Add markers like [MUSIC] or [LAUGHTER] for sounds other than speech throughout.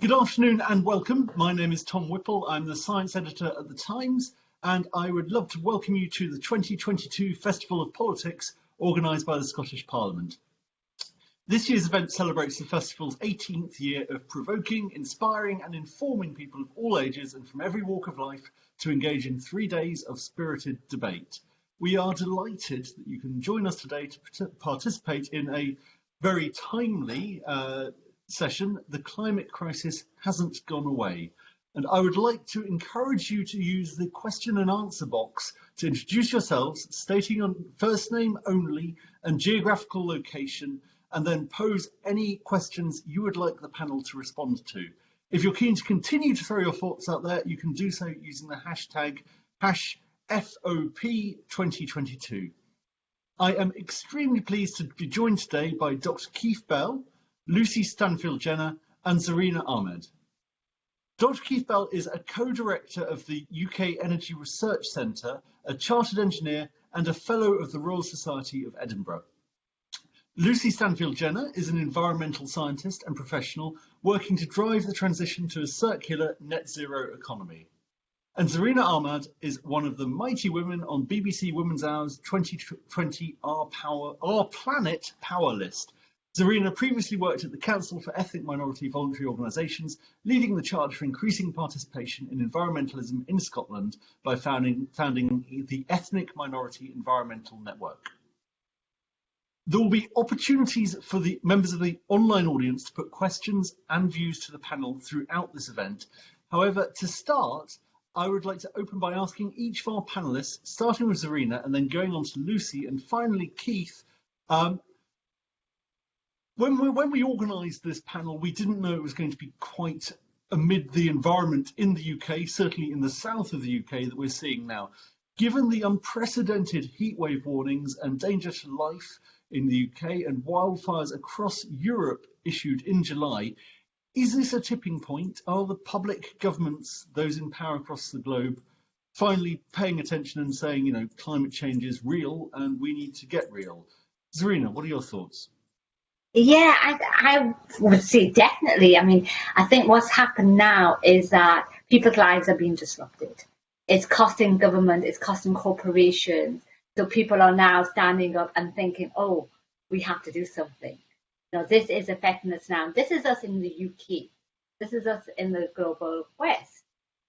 Good afternoon and welcome. My name is Tom Whipple. I'm the science editor at The Times, and I would love to welcome you to the 2022 Festival of Politics organised by the Scottish Parliament. This year's event celebrates the festival's 18th year of provoking, inspiring and informing people of all ages and from every walk of life to engage in three days of spirited debate. We are delighted that you can join us today to participate in a very timely uh, session, The Climate Crisis Hasn't Gone Away. And I would like to encourage you to use the question and answer box to introduce yourselves, stating your first name only and geographical location, and then pose any questions you would like the panel to respond to. If you're keen to continue to throw your thoughts out there, you can do so using the hashtag hash FOP2022. I am extremely pleased to be joined today by Dr. Keith Bell, Lucy Stanfield Jenner, and Zarina Ahmad. Dr. Keith Bell is a co-director of the UK Energy Research Centre, a chartered engineer and a fellow of the Royal Society of Edinburgh. Lucy Stanfield Jenner is an environmental scientist and professional working to drive the transition to a circular net zero economy. And Zarina Ahmad is one of the mighty women on BBC Women's Hour's 2020 Our Power, Our Planet Power List. Zarina previously worked at the Council for Ethnic Minority Voluntary Organisations, leading the charge for increasing participation in environmentalism in Scotland by founding, founding the Ethnic Minority Environmental Network. There will be opportunities for the members of the online audience to put questions and views to the panel throughout this event. However, to start, I would like to open by asking each of our panelists, starting with Zarina and then going on to Lucy and finally Keith. Um, when we, when we organised this panel, we didn't know it was going to be quite amid the environment in the UK, certainly in the south of the UK that we're seeing now. Given the unprecedented heatwave warnings and danger to life in the UK and wildfires across Europe issued in July, is this a tipping point? Are the public governments, those in power across the globe, finally paying attention and saying, you know, climate change is real and we need to get real? Zarina, what are your thoughts? Yeah, I, I would say definitely. I mean, I think what's happened now is that people's lives are being disrupted. It's costing government, it's costing corporations, so people are now standing up and thinking, oh, we have to do something. Know, this is affecting us now. This is us in the UK. This is us in the global West.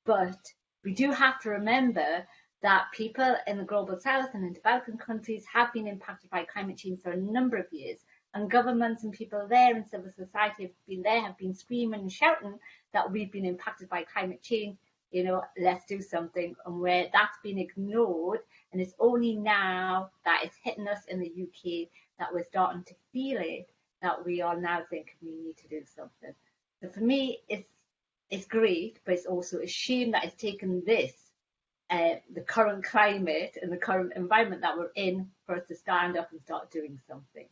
But we do have to remember that people in the global South and in developing countries have been impacted by climate change for a number of years. And governments and people there in civil society have been there, have been screaming and shouting that we've been impacted by climate change. You know, let's do something. And where that's been ignored, and it's only now that it's hitting us in the UK that we're starting to feel it, that we are now thinking we need to do something. So for me, it's it's great, but it's also a shame that it's taken this, uh, the current climate and the current environment that we're in, for us to stand up and start doing something.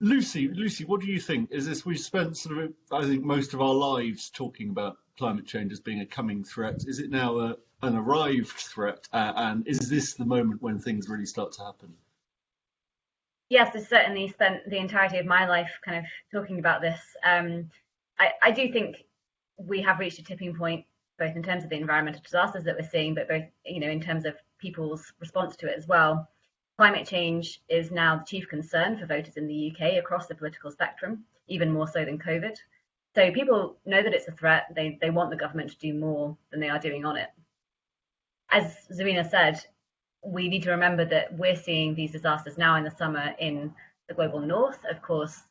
Lucy, Lucy, what do you think? Is this we've spent sort of, I think, most of our lives talking about climate change as being a coming threat? Is it now a, an arrived threat? Uh, and is this the moment when things really start to happen? Yes, I certainly spent the entirety of my life kind of talking about this. Um, I, I do think we have reached a tipping point, both in terms of the environmental disasters that we're seeing, but both, you know, in terms of people's response to it as well. Climate change is now the chief concern for voters in the UK across the political spectrum, even more so than COVID. So people know that it's a threat. They, they want the government to do more than they are doing on it as Zarina said, we need to remember that we're seeing these disasters now in the summer in the global north. Of course,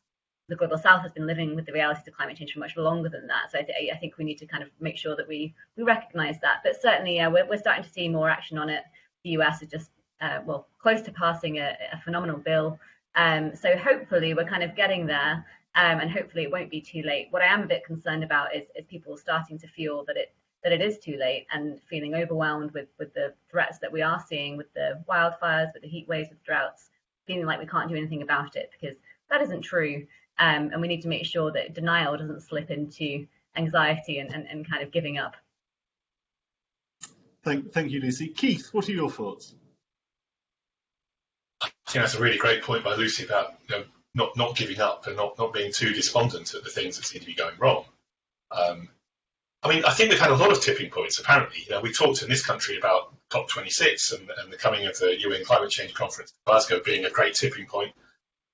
the global south has been living with the realities of climate change for much longer than that. So I, th- I think we need to kind of make sure that we we recognise that. But certainly, yeah, we're, we're starting to see more action on it. The US is just uh, well close to passing a, a phenomenal bill. Um, so hopefully, we're kind of getting there. Um, and hopefully it won't be too late. What I am a bit concerned about is, is people starting to feel that it that it is too late and feeling overwhelmed with with the threats that we are seeing with the wildfires, with the heat waves, with droughts, feeling like we can't do anything about it because that isn't true. Um, and we need to make sure that denial doesn't slip into anxiety and, and, and kind of giving up. Thank, thank you, Lucy. Keith, what are your thoughts? I think that's a really great point by Lucy about you know, not not giving up and not not being too despondent at the things that seem to be going wrong. Um, I mean, I think we've had a lot of tipping points. Apparently, you know, we talked in this country about COP26 and, and the coming of the UN Climate Change Conference in Glasgow being a great tipping point.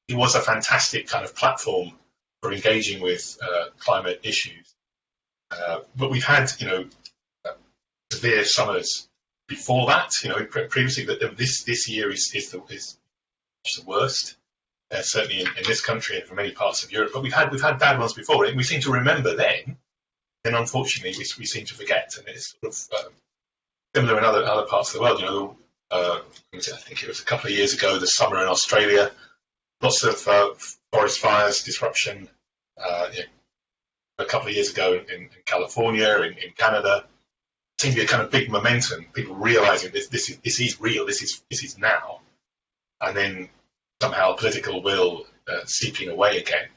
It was a fantastic kind of platform for engaging with uh, climate issues. Uh, but we've had, you know, severe summers before that. You know, previously that this this year is is the is the worst. Uh, certainly in, in, this country and for many parts of Europe, but we've had we've had bad ones before, and we seem to remember then. Then, unfortunately, we, we seem to forget, and it's sort of um, similar in other other parts of the world. You know, uh, I think it was a couple of years ago, the summer in Australia, lots of uh, forest fires, disruption. Uh, you know, a couple of years ago in, in California, in, in Canada, seemed to be a kind of big momentum. People realizing this this is, this is real. This is this is now, and then somehow political will uh, seeping away again.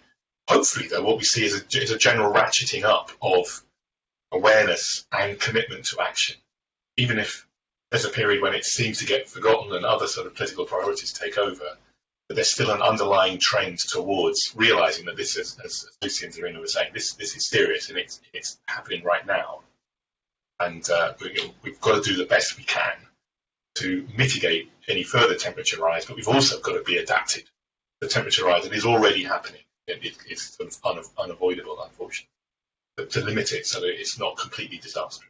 Hopefully, though, what we see is a, is a general ratcheting up of awareness and commitment to action, even if there's a period when it seems to get forgotten and other sort of political priorities take over. But there's still an underlying trend towards realizing that this is, as Lucy and Zarina were saying, this this is serious and it's it's happening right now, and uh, we, we've got to do the best we can to mitigate any further temperature rise, but we've also got to be adapted. to The temperature rise that is already happening. It, it, it's sort of un, unavoidable, unfortunately. But to limit it so that it's not completely disastrous.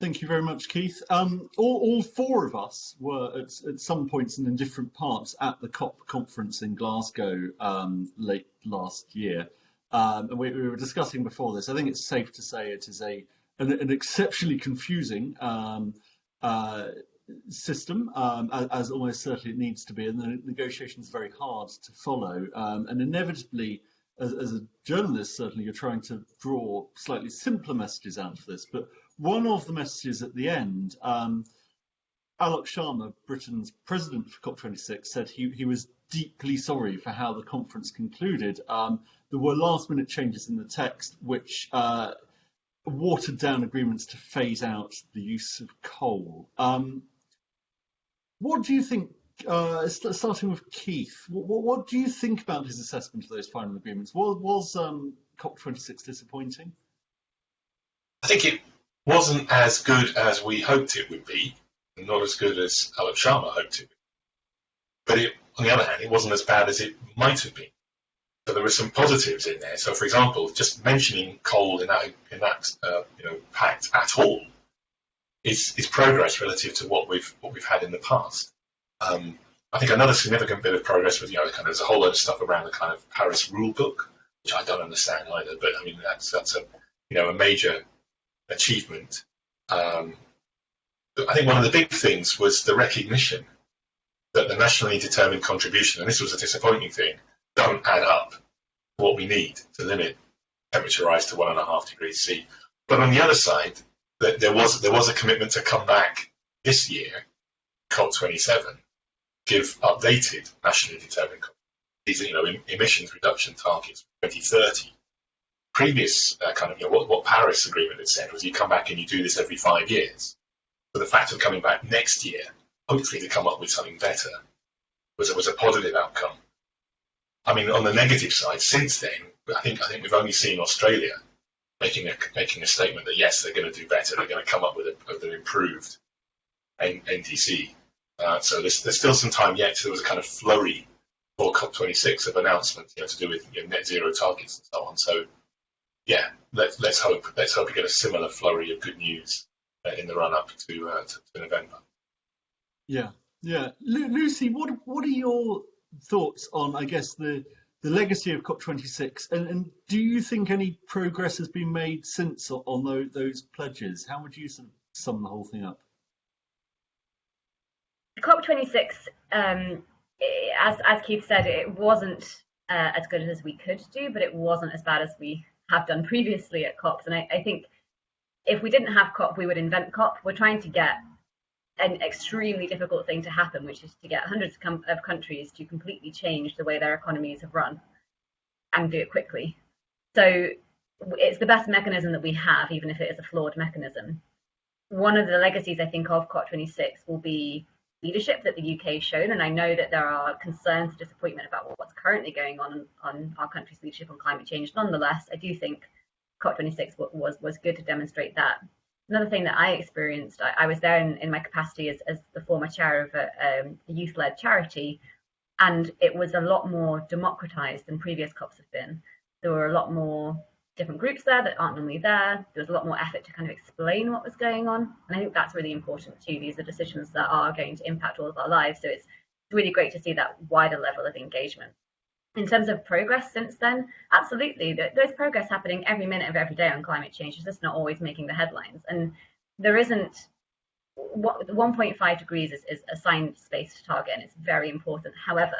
Thank you very much, Keith. Um, all, all, four of us were at, at, some points and in different parts at the COP conference in Glasgow um, late last year. Um, and we, we, were discussing before this. I think it's safe to say it is a an, an exceptionally confusing um, uh, system, um, as, almost certainly it needs to be, and the negotiation is very hard to follow. Um, and inevitably, as, as, a journalist, certainly you're trying to draw slightly simpler messages out of this. But one of the messages at the end, um, Alok Sharma, Britain's president for COP26, said he, he was deeply sorry for how the conference concluded. Um, there were last minute changes in the text which uh, watered down agreements to phase out the use of coal. Um, what do you think, uh, starting with Keith, what, what, do you think about his assessment of those final agreements? Was, was um, COP26 disappointing? I think it wasn't as good as we hoped it would be, not as good as Alok Sharma hoped it would be. But it, on the other hand, it wasn't as bad as it might have been. So there were some positives in there. So, for example, just mentioning coal in that in that uh, you know pact at all is progress relative to what we've what we've had in the past. Um, I think another significant bit of progress was you know kind of there's a whole lot of stuff around the kind of Paris rule book, which I don't understand either. But I mean that's a you know a major achievement. Um, I think one of the big things was the recognition that the nationally determined contribution, and this was a disappointing thing, don't add up what we need to limit temperature rise to one and a half degrees C. But on the other side, there was there was a commitment to come back this year, COP27, give updated nationally determined these you know emissions reduction targets for 2030. Previous uh, kind of you know what, what Paris Agreement had said was you come back and you do this every five years. But the fact of coming back next year, hopefully to come up with something better, was was a positive outcome. I mean, on the negative side, since then, I think I think we've only seen Australia making a making a statement that yes, they're going to do better. They're going to come up with, a, with an improved N- NDC. Uh, so there's, there's still some time yet. There was a kind of flurry for COP26 of announcements, you know, to do with you know, net zero targets and so on. So yeah, let's let's hope let's hope we get a similar flurry of good news uh, in the run up to, uh, to, to November. Yeah, yeah. Lu- Lucy, what what are your thoughts on, I guess, the the legacy of COP26, and, and, do you think any progress has been made since on those, those pledges? How would you sum the whole thing up? COP26, um, as as Keith said, it wasn't uh, as good as we could do, but it wasn't as bad as we have done previously at COPs. And I, I think if we didn't have COP, we would invent COP. We're trying to get an extremely difficult thing to happen, which is to get hundreds of countries to completely change the way their economies have run and do it quickly. So it's the best mechanism that we have, even if it is a flawed mechanism. One of the legacies I think of COP26 will be leadership that the UK has shown. And I know that there are concerns and disappointment about what's currently going on on our country's leadership on climate change. Nonetheless, I do think COP26 was was good to demonstrate that. Another thing that I experienced, I, I was there in, in, my capacity as, as the former chair of a, um, a youth-led charity, and it was a lot more democratized than previous COPs have been. There were a lot more different groups there that aren't normally there. There was a lot more effort to kind of explain what was going on. And I think that's really important too. These are decisions that are going to impact all of our lives. So it's really great to see that wider level of engagement. In terms of progress since then, absolutely. There's progress happening every minute of every day on climate change. It's just not always making the headlines. And there isn't 1.5 degrees is, is a science-based target and it's very important. However,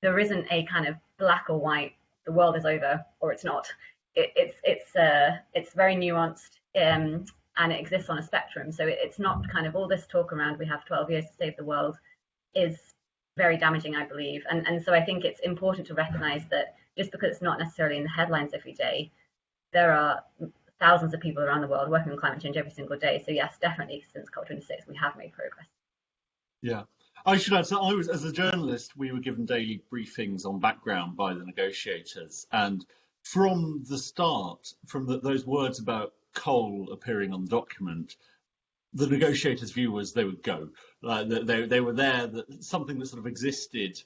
there isn't a kind of black or white, the world is over or it's not it, it's it's uh, it's very nuanced um, and it exists on a spectrum. So it, it's not kind of all this talk around we have 12 years to save the world is very damaging, I believe. And and so I think it's important to recognise that just because it's not necessarily in the headlines every day, there are thousands of people around the world working on climate change every single day. So yes, definitely since COP26 we have made progress. Yeah. I should add, so I was, as a journalist, we were given daily briefings on background by the negotiators, and from the start, from the, those words about coal appearing on the document, the negotiators' view was they would go. Uh, they, they were there, that something that sort of existed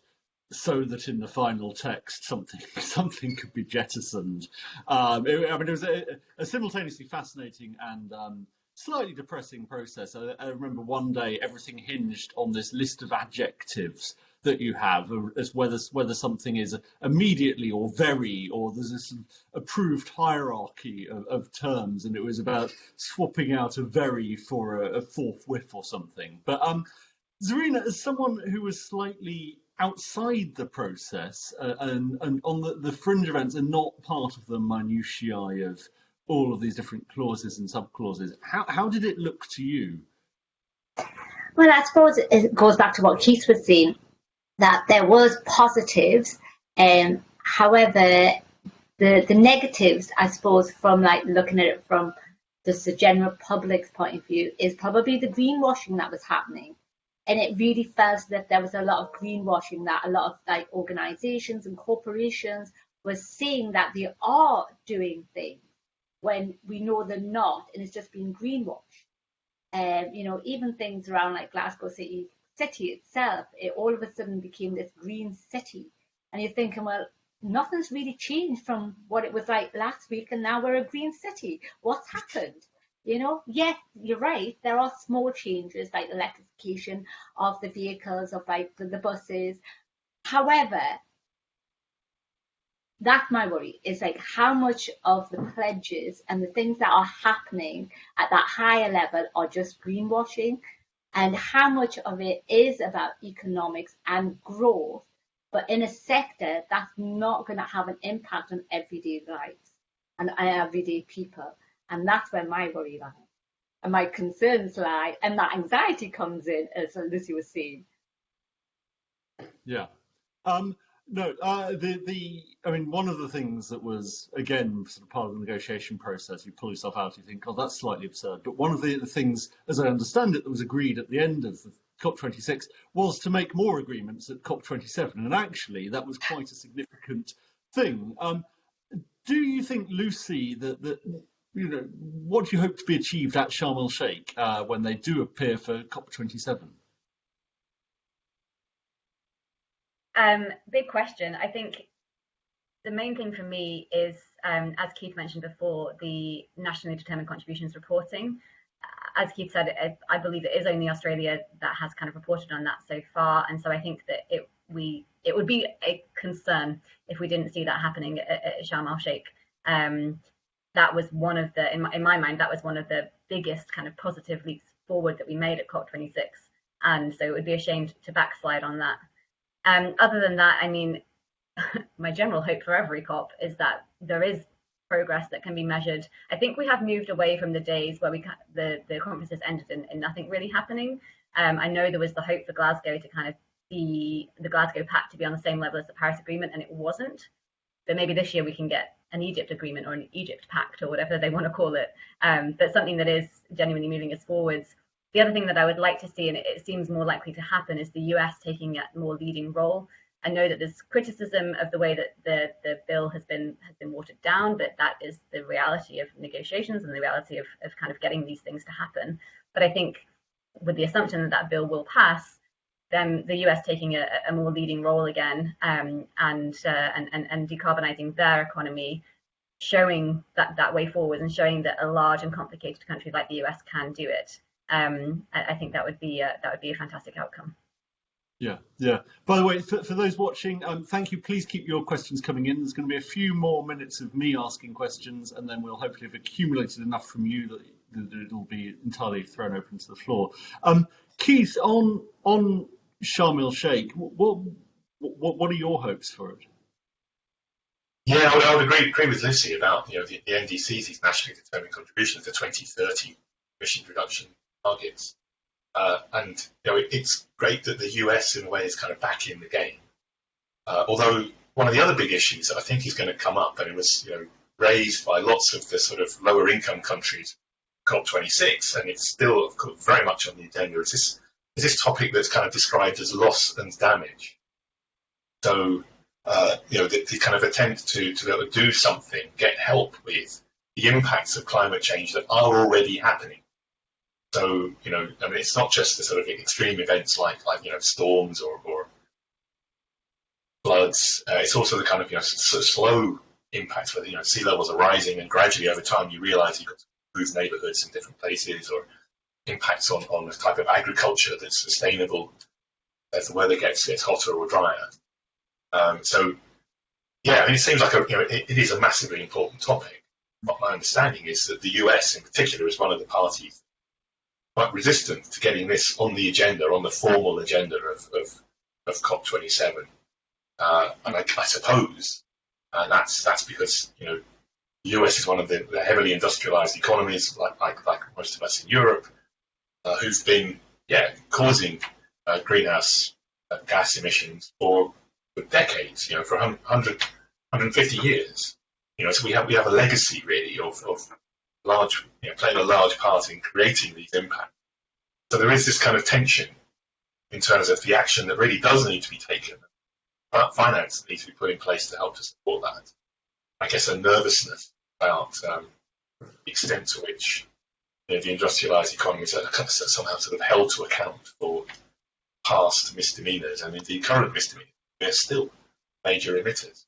so that in the final text something [LAUGHS] something could be jettisoned. Um, it, I mean, it was a, a simultaneously fascinating and um, slightly depressing process. I, I, remember one day everything hinged on this list of adjectives that you have as whether whether something is immediately or very or there's this approved hierarchy of, of terms and it was about swapping out a very for a, a forthwith or something. But um Zarina as someone who was slightly outside the process uh, and and on the, the fringe events and not part of the minutiae of all of these different clauses and sub clauses how, how did it look to you? Well, I suppose it goes back to what Keith was saying that there was positives. Um, however, the the negatives, I suppose, from like looking at it from just the general public's point of view, is probably the greenwashing that was happening. And it really felt that there was a lot of greenwashing that a lot of like organizations and corporations were saying that they are doing things when we know they're not, and it's just being greenwashed. Um, you know, even things around like Glasgow City city itself, it all of a sudden became this green city. And you're thinking, well, nothing's really changed from what it was like last week, and now we're a green city. What's happened? You know, yes, you're right. There are small changes like electrification of the vehicles, of like the, the buses. However, that's my worry is like how much of the pledges and the things that are happening at that higher level are just greenwashing and how much of it is about economics and growth, but in a sector that's not going to have an impact on everyday lives and everyday people. And that's where my worry lies. And my concerns lie, and that anxiety comes in, as Lucy was saying. Yeah. Um, no, uh, the the I mean, one of the things that was again sort of part of the negotiation process, you pull yourself out, you think, oh, that's slightly absurd. But one of the, the things, as I understand it, that was agreed at the end of the COP26 was to make more agreements at COP27, and actually that was quite a significant thing. Um, do you think, Lucy, that that you know what do you hope to be achieved at Sharm el Sheikh uh, when they do appear for COP27? Um, big question. I think the main thing for me is, um, as Keith mentioned before, the nationally determined contributions reporting. As Keith said, I, I believe it is only Australia that has kind of reported on that so far, and so I think that it we it would be a concern if we didn't see that happening at, at Sharm el Sheikh. Um, that was one of the, in my, in my mind, that was one of the biggest kind of positive leaps forward that we made at COP26, and so it would be a shame to backslide on that. Um, other than that, I mean, [LAUGHS] my general hope for every COP is that there is progress that can be measured. I think we have moved away from the days where we the the conferences ended in, in nothing really happening. Um, I know there was the hope for Glasgow to kind of be the Glasgow Pact to be on the same level as the Paris Agreement, and it wasn't. But maybe this year we can get an Egypt agreement or an Egypt Pact or whatever they want to call it, um, but something that is genuinely moving us forwards. The other thing that I would like to see, and it seems more likely to happen, is the US taking a more leading role. I know that there's criticism of the way that the, the bill has been has been watered down, but that is the reality of negotiations and the reality of, of kind of getting these things to happen. But I think with the assumption that that bill will pass, then the US taking a, a more leading role again um, and, uh, and, and and decarbonizing their economy, showing that that way forward and showing that a large and complicated country like the US can do it. Um, I, I, think that would be a, that would be a fantastic outcome. Yeah, yeah. By the way, for, for those watching, um, thank you. Please keep your questions coming in. There's going to be a few more minutes of me asking questions, and then we'll hopefully have accumulated enough from you that, that it'll be entirely thrown open to the floor. Um, Keith, on on Sharm el Sheikh, what, what what are your hopes for it? Yeah, I would, I would agree, agree with Lucy about you know the, the NDCs, these nationally determined contributions, the 2030 emission reduction targets. Uh, and you know, it, it's great that the US, in a way, is kind of back in the game. Uh, although one of the other big issues that I think is going to come up, and it was you know raised by lots of the sort of lower income countries, COP26, and it's still very much on the agenda. Is this is this topic that's kind of described as loss and damage? So uh, you know the, the, kind of attempt to to be able to do something, get help with the impacts of climate change that are already happening so, you know, I mean, it's not just the sort of extreme events like, like you know, storms or, or floods. Uh, it's also the kind of, you know, slow impacts where, you know, sea levels are rising and gradually over time you realize you've got to improve neighborhoods in different places or impacts on, on the type of agriculture that's sustainable as the weather gets, gets hotter or drier. Um, so, yeah, I mean, it seems like a, you know, it, it is a massively important topic. But my understanding is that the US in particular is one of the parties quite resistant to getting this on the agenda, on the formal agenda of, of, of COP27. Uh, and I, I suppose uh, that's that's because you know the US is one of the, the heavily industrialized economies, like, like, like most of us in Europe, uh, who've been yeah causing uh, greenhouse uh, gas emissions for, for decades, you know, for 100, 150 years. You know, so we have we have a legacy really of, of large, you know, playing a large part in creating these impacts. So there is this kind of tension in terms of the action that really does need to be taken, finance that needs to be put in place to help to support that. I guess a nervousness about um, the extent to which you know, the industrialised economies are somehow sort of held to account for past misdemeanours and indeed current misdemeanours. They're still major emitters.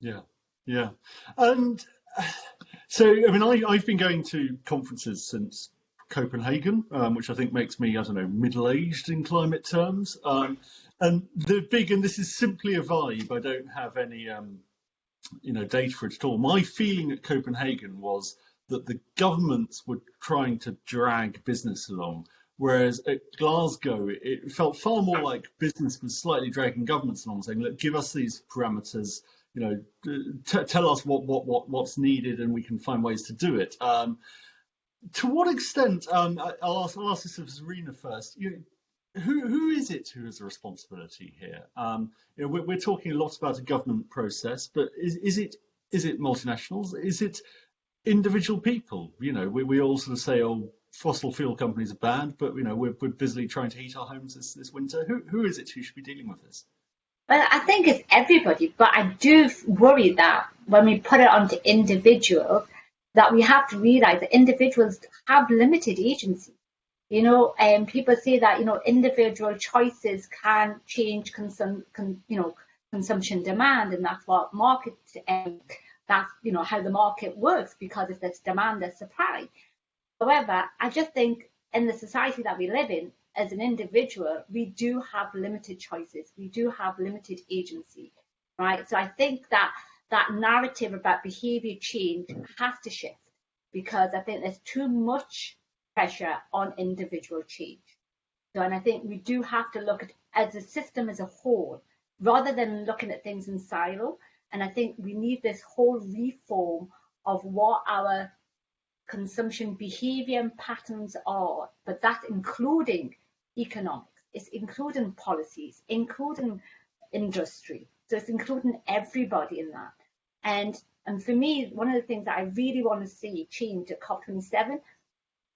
Yeah, yeah. And [SIGHS] so, I mean, I, I've been going to conferences since Copenhagen, um, which I think makes me, I don't know, middle-aged in climate terms. Um, and the big, and this is simply a vibe. I don't have any, um, you know, data for it at all. My feeling at Copenhagen was that the governments were trying to drag business along, whereas at Glasgow it felt far more like business was slightly dragging governments along, saying, "Look, give us these parameters." You know, tell us what, what, what, what's needed and we can find ways to do it. Um, to what extent, um, I'll, ask, I'll ask this of Zarina first, you, who, who is it who has a responsibility here? Um, you know, we're, we're, talking a lot about a government process, but is, is it is it multinationals? Is it individual people? You know, we, we all sort of say, oh, fossil fuel companies are bad, but you know, we're, we're busily trying to heat our homes this, this winter. Who, who is it who should be dealing with this? Well, I think it's everybody, but I do worry that when we put it onto individuals, that we have to realize that individuals have limited agency. You know, and um, people say that you know individual choices can change consum, con, you know, consumption demand, and that's what market, um, that's you know how the market works because if there's demand, there's supply. However, I just think in the society that we live in, as an individual, we do have limited choices. We do have limited agency, right? So I think that that narrative about behavior change has to shift because I think there's too much pressure on individual change. So, and I think we do have to look at as a system as a whole, rather than looking at things in silo. And I think we need this whole reform of what our consumption behavior and patterns are, but that's including economics, it's including policies, including industry. So it's including everybody in that. And and for me, one of the things that I really want to see change at COP27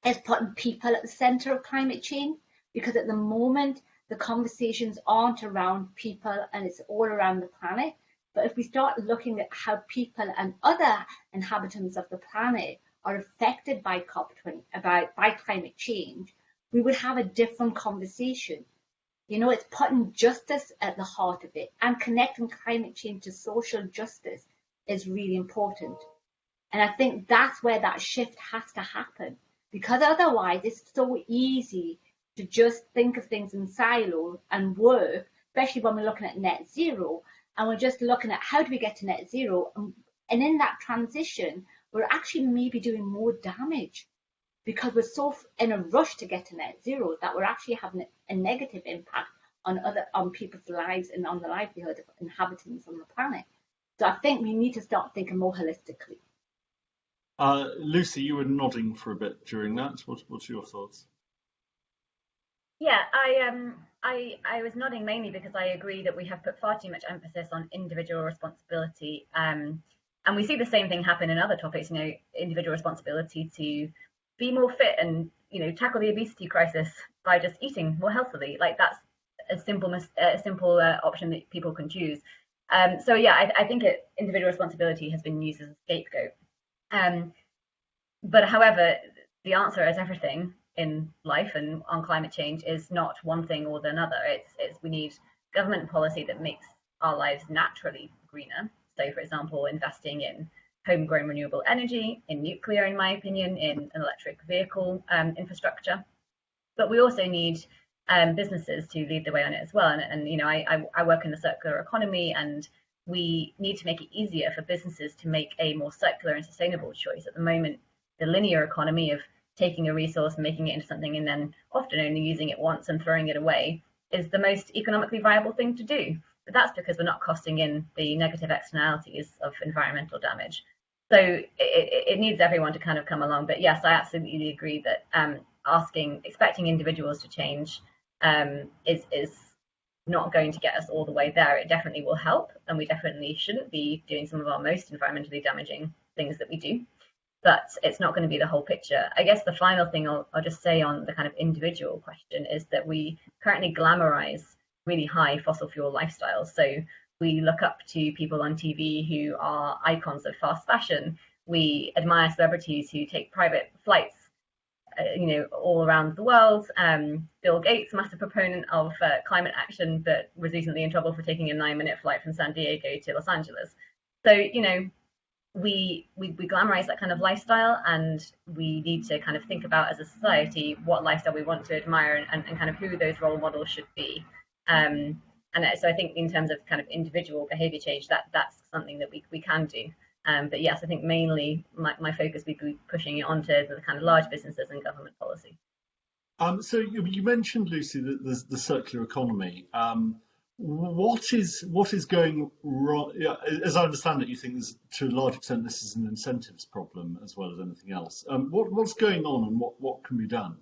is putting people at the centre of climate change because at the moment the conversations aren't around people and it's all around the planet. But if we start looking at how people and other inhabitants of the planet are affected by COP20, about by climate change, we would have a different conversation. You know, it's putting justice at the heart of it and connecting climate change to social justice is really important. And I think that's where that shift has to happen because otherwise it's so easy to just think of things in silo and work, especially when we're looking at net zero and we're just looking at how do we get to net zero. And, and in that transition, we're actually maybe doing more damage because we're so in a rush to get to net zero that we're actually having a negative impact on other on people's lives and on the livelihood of inhabitants on the planet. So I think we need to start thinking more holistically. Uh, Lucy, you were nodding for a bit during that. What, what's your thoughts? Yeah, I um I I was nodding mainly because I agree that we have put far too much emphasis on individual responsibility. Um, and we see the same thing happen in other topics. You know, individual responsibility to be more fit and you know tackle the obesity crisis by just eating more healthily. Like that's a simple a simple uh, option that people can choose. Um, so yeah, I, I think it, individual responsibility has been used as a scapegoat. Um, but however, the answer is everything in life and on climate change is not one thing or the another. It's, it's we need government policy that makes our lives naturally greener. So, for example, investing in homegrown renewable energy, in nuclear, in my opinion, in an electric vehicle um, infrastructure. But we also need um, businesses to lead the way on it as well. And, and you know, I, I, I work in the circular economy, and we need to make it easier for businesses to make a more circular and sustainable choice. At the moment, the linear economy of taking a resource and making it into something and then often only using it once and throwing it away is the most economically viable thing to do. But that's because we're not costing in the negative externalities of environmental damage. So it, it, needs everyone to kind of come along. But yes, I absolutely agree that um, asking, expecting individuals to change um, is is not going to get us all the way there. It definitely will help, and we definitely shouldn't be doing some of our most environmentally damaging things that we do but it's not going to be the whole picture. I guess the final thing I'll, I'll, just say on the kind of individual question is that we currently glamorize really high fossil fuel lifestyles. So we look up to people on TV who are icons of fast fashion. We admire celebrities who take private flights, you know, all around the world. Um, Bill Gates, massive proponent of uh, climate action, but was recently in trouble for taking a nine-minute flight from San Diego to Los Angeles. So, you know, we, we we glamorize that kind of lifestyle and we need to kind of think about as a society what lifestyle we want to admire and, and kind of who those role models should be um, and so i think in terms of kind of individual behavior change that that's something that we, we can do um, but yes i think mainly my, my focus would be pushing it onto the kind of large businesses and government policy um, so you, you, mentioned lucy the, the, the circular economy um, what is what is going wrong? As I understand it, you think to a large extent this is an incentives problem as well as anything else. Um, what, what's going on and what, what can be done?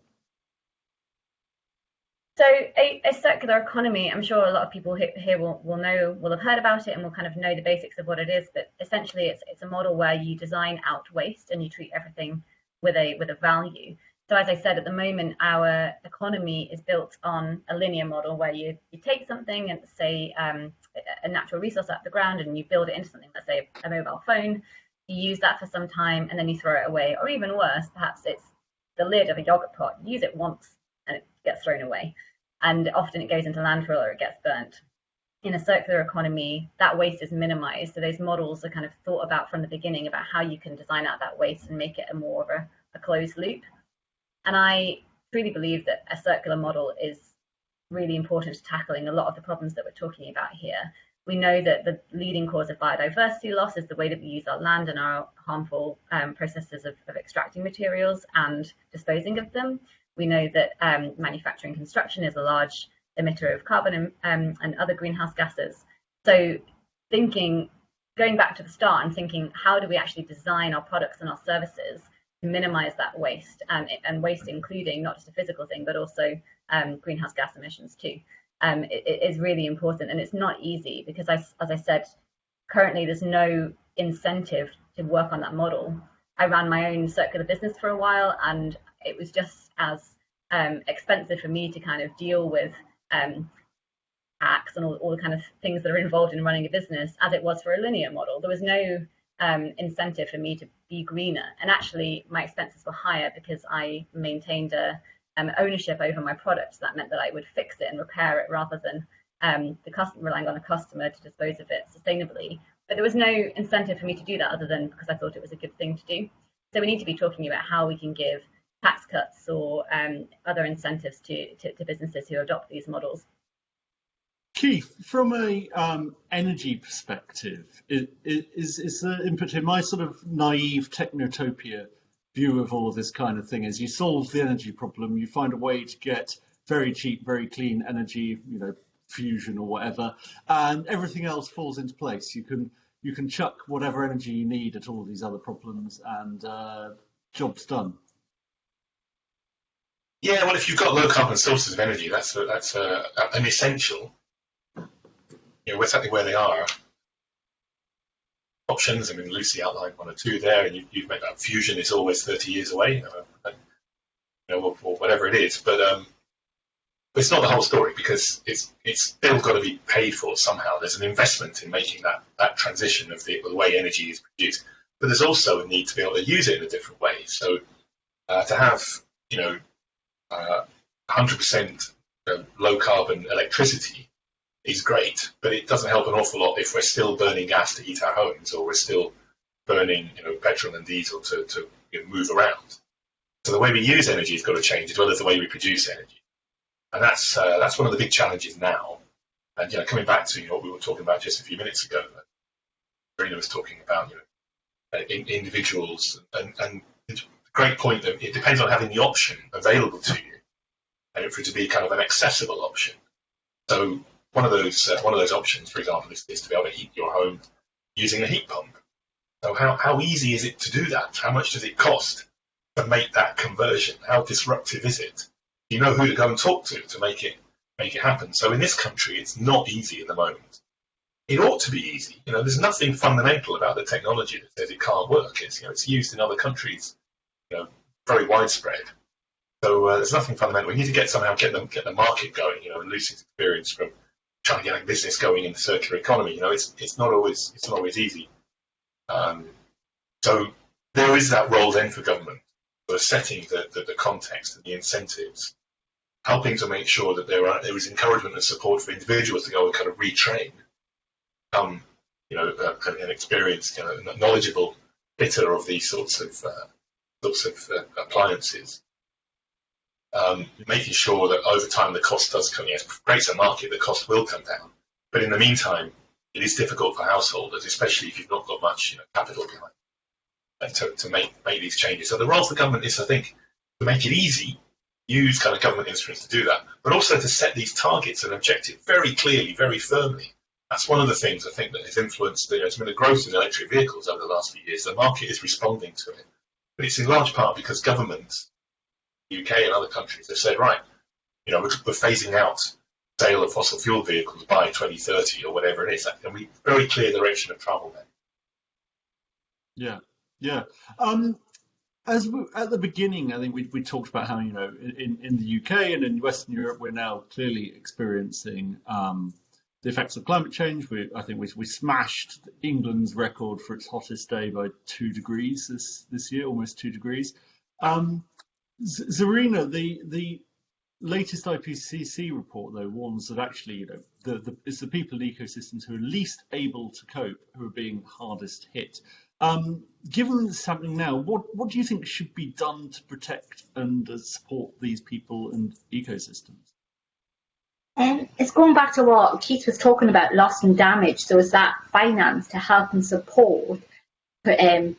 So a, a, circular economy, I'm sure a lot of people here will, will know, will have heard about it and will kind of know the basics of what it is. But essentially, it's it's a model where you design out waste and you treat everything with a with a value. So as I said, at the moment, our economy is built on a linear model where you, you take something and say um, a natural resource out of the ground and you build it into something, let's say a mobile phone, you use that for some time and then you throw it away. Or even worse, perhaps it's the lid of a yogurt pot. You use it once gets thrown away. And often it goes into landfill or it gets burnt. In a circular economy, that waste is minimized. So those models are kind of thought about from the beginning about how you can design out that waste and make it a more of a, a closed loop. And I truly believe that a circular model is really important to tackling a lot of the problems that we're talking about here. We know that the leading cause of biodiversity loss is the way that we use our land and our harmful um, processes of, of, extracting materials and disposing of them. We know that um, manufacturing construction is a large emitter of carbon and, um, and other greenhouse gases. So thinking, going back to the start and thinking, how do we actually design our products and our services to minimize that waste and, and waste including not just a physical thing but also um, greenhouse gas emissions too um, it, it is really important and it's not easy because I, as I said currently there's no incentive to work on that model I ran my own circular business for a while and it was just as um, expensive for me to kind of deal with um, tax and all, all the kind of things that are involved in running a business as it was for a linear model. There was no um, incentive for me to be greener. And actually, my expenses were higher because I maintained a um, ownership over my product. So that meant that I would fix it and repair it rather than um, the customer relying on a customer to dispose of it sustainably. But there was no incentive for me to do that other than because I thought it was a good thing to do. So we need to be talking about how we can give tax cuts or um, other incentives to, to, to businesses who adopt these models. Keith, from a um, energy perspective, is, is, is the input in my sort of naive technotopia view of all of this kind of thing is you solve the energy problem, you find a way to get very cheap, very clean energy, you know, fusion or whatever, and everything else falls into place. You can you can chuck whatever energy you need at all these other problems, and uh, job's done. Yeah, well, if you've got low carbon sources of energy, that's a, that's a, an essential you know, exactly where they are. Options, I mean, Lucy outlined one or two there, and you, have made that fusion is always 30 years away, you know, or, or, whatever it is. But um, it's not the whole story because it's it's still got to be paid for somehow. There's an investment in making that that transition of the, the way energy is produced, but there's also a need to be able to use it in a different way. So uh, to have you know 100% low carbon electricity is great, but it doesn't help an awful lot if we're still burning gas to heat our homes or we're still burning, you know, petrol and diesel to, to you know, move around. So the way we use energy has got to change as well as the way we produce energy, and that's uh, that's one of the big challenges now. And you know, coming back to you know, what we were talking about just a few minutes ago, uh, Marina was talking about you know, uh, individuals, and, and great point that it depends on having the option available to you, and for it to be kind of an accessible option. So one of those uh, one of those options, for example, is, is, to be able to heat your home using a heat pump. So how, how easy is it to do that? How much does it cost to make that conversion? How disruptive is it? Do you know who to go and talk to to make it make it happen? So in this country, it's not easy at the moment. It ought to be easy. You know, there's nothing fundamental about the technology that says it can't work. It's you know, it's used in other countries, know, very widespread. So uh, there's nothing fundamental. We need to get somehow get them get the market going. You know, Lucy's experience from trying to get a business going in the circular economy. You know, it's it's not always it's not always easy. Um, so there is that role then for government for setting the, the, the, context and the incentives, helping to make sure that there are there is encouragement and support for individuals to go and kind of retrain, um, you know, uh, an experienced, you know, knowledgeable fitter of these sorts of uh, sorts of uh, appliances um, making sure that over time the cost does come. Yes, creates a market, the cost will come down. But in the meantime, it is difficult for householders, especially if you've not got much you know, capital behind, and to, to make make these changes. So the role of the government is, I think, to make it easy, use kind of government instruments to do that, but also to set these targets and objectives very clearly, very firmly. That's one of the things I think that has influenced the, you know, the growth in electric vehicles over the last few years. The market is responding to it, but it's in large part because governments UK and other countries have said, right, you know, we're, phasing out sale of fossil fuel vehicles by 2030 or whatever it is. And we very clear direction of travel there. Yeah, yeah. Um, as we, at the beginning, I think we, we talked about how you know in, in the UK and in Western Europe we're now clearly experiencing um, the effects of climate change. We, I think we, we smashed England's record for its hottest day by two degrees this this year, almost two degrees. Um, Zarina, the the latest IPCC report though warns that actually, you know, the, the it's the people and ecosystems who are least able to cope who are being hardest hit. Um, given this happening now, what what do you think should be done to protect and uh, support these people and ecosystems? Um, it's going back to what Keith was talking about, loss and damage. So is that finance to help and support um,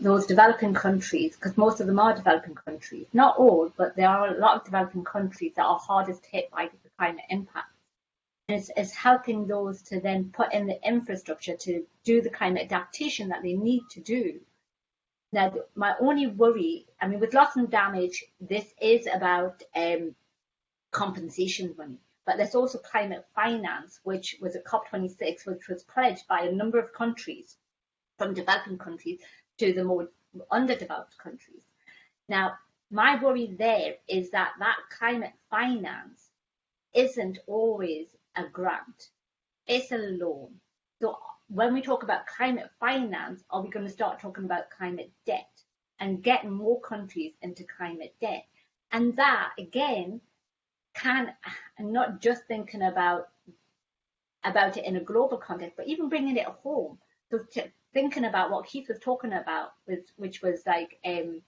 those developing countries, because most of them are developing countries, not all, but there are a lot of developing countries that are hardest hit by the climate impact. It's, it's helping those to then put in the infrastructure to do the climate adaptation that they need to do. Now, my only worry, I mean, with loss and damage, this is about um, compensation money, but there's also climate finance, which was at COP26, which was pledged by a number of countries from developing countries to the more underdeveloped countries. Now, my worry there is that that climate finance isn't always a grant, it's a loan. So when we talk about climate finance, are we going to start talking about climate debt and getting more countries into climate debt? And that again can not just thinking about about it in a global context, but even bringing it home. So thinking about what Keith was talking about, which, which was like um,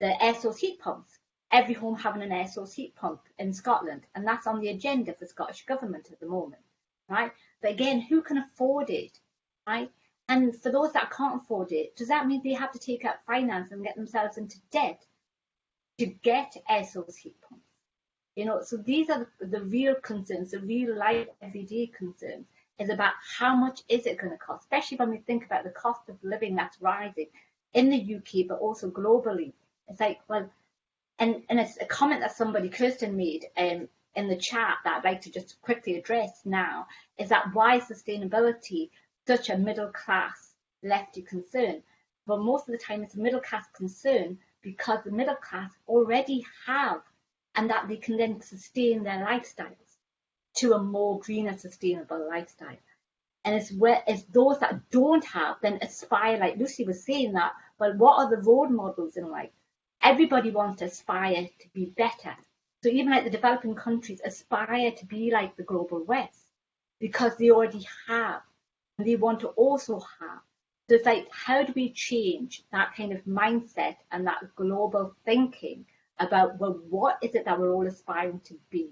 the air source heat pumps. Every home having an air source heat pump in Scotland, and that's on the agenda for Scottish government at the moment, right? But again, who can afford it, right? And for those that can't afford it, does that mean they have to take out finance and get themselves into debt to get air source heat pumps? You know, so these are the, the real concerns, the real life everyday concerns is about how much is it going to cost, especially when we think about the cost of living that's rising in the UK, but also globally. It's like, well, and, and it's a comment that somebody, Kirsten, made um, in the chat that I'd like to just quickly address now, is that why is sustainability such a middle class lefty concern? Well, most of the time it's a middle class concern because the middle class already have and that they can then sustain their lifestyles to a more greener, sustainable lifestyle. And it's where it's those that don't have then aspire, like Lucy was saying that, well, what are the role models in life? Everybody wants to aspire to be better. So even like the developing countries aspire to be like the global west because they already have and they want to also have. So it's like, how do we change that kind of mindset and that global thinking about, well, what is it that we're all aspiring to be?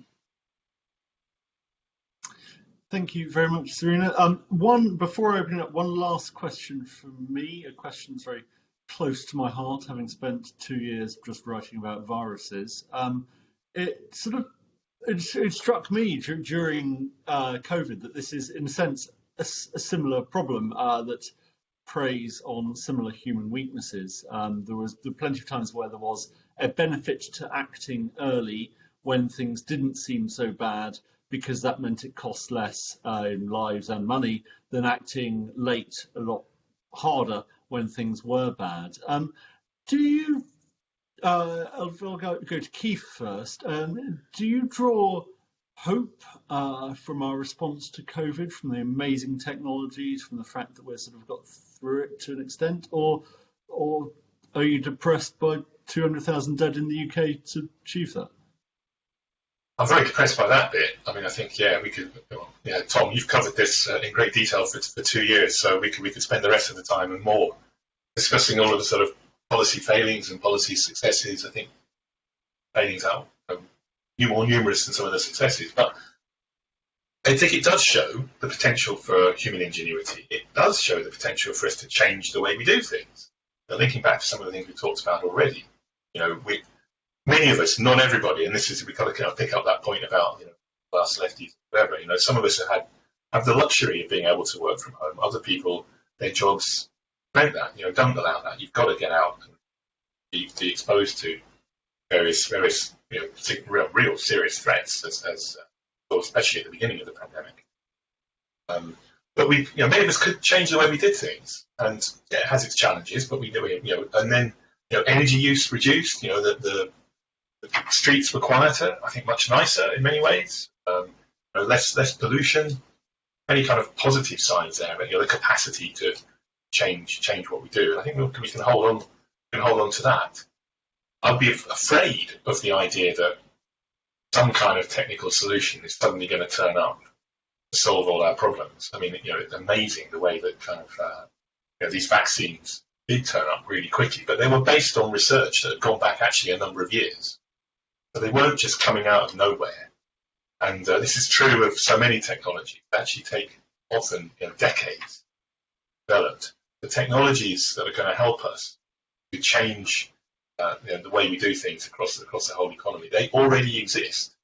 Thank you very much, Zarina. Um, one before I open up, one last question from me. A question that's very close to my heart, having spent two years just writing about viruses. Um, it sort of it, it struck me during uh, COVID that this is, in a sense, a, a similar problem uh, that preys on similar human weaknesses. Um, there was there plenty of times where there was a benefit to acting early when things didn't seem so bad because that meant it cost less uh, in lives and money than acting late a lot harder when things were bad. Um, do you, uh, I'll, I'll go, go, to Keith first, um, do you draw hope uh, from our response to COVID, from the amazing technologies, from the fact that we've sort of got through it to an extent, or, or are you depressed by 200,000 dead in the UK to achieve that? I'm very depressed by that bit. I mean, I think yeah, we could. Yeah, Tom, you've covered this uh, in great detail for, for two years, so we could we could spend the rest of the time and more discussing all of the sort of policy failings and policy successes. I think failings are um, more numerous than some of the successes, but I think it does show the potential for human ingenuity. It does show the potential for us to change the way we do things. Now, linking back to some of the things we talked about already, you know, we, many of us, not everybody, and this is we kind of, kind of pick up that point about you know class lefties, whatever. You know, some of us have had have the luxury of being able to work from home. Other people, their jobs prevent that. You know, don't allow that. You've got to get out and be, be exposed to various various you know real, real serious threats, as, as uh, especially at the beginning of the pandemic. Um, but we, you know, many of us could change the way we did things, and yeah, it has its challenges. But we do it, you know, and then you know, energy use reduced. You know, the, the the streets were quieter, I think much nicer in many ways. Um, you know, less less pollution, any kind of positive signs there, but you know, the capacity to change change what we do. And I think we can, hold on can hold on to that. I'd be afraid of the idea that some kind of technical solution is suddenly going to turn up to solve all our problems. I mean, you know, it's amazing the way that kind of uh, you know, these vaccines did turn up really quickly, but they were based on research that had gone back actually a number of years. So they weren't just coming out of nowhere. And uh, this is true of so many technologies. They actually take often you know, decades developed. The technologies that are going to help us to change uh, you know, the way we do things across across the whole economy, they already exist.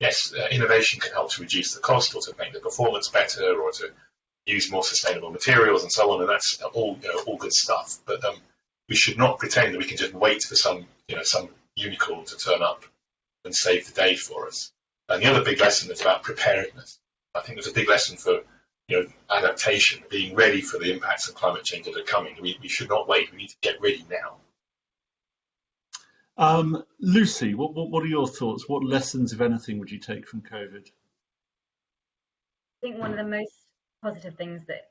Yes, uh, innovation can help to reduce the cost or to make the performance better or to use more sustainable materials and so on, and that's all you know, all good stuff. But um, we should not pretend that we can just wait for some you know some unicorn to turn up and save the day for us. And the other big lesson is about preparedness. I think there's a big lesson for you know adaptation, being ready for the impacts of climate change that are coming. We, we should not wait. We need to get ready now. Um, Lucy, what, what, what are your thoughts? What lessons, if anything, would you take from COVID? I think one of the most positive things that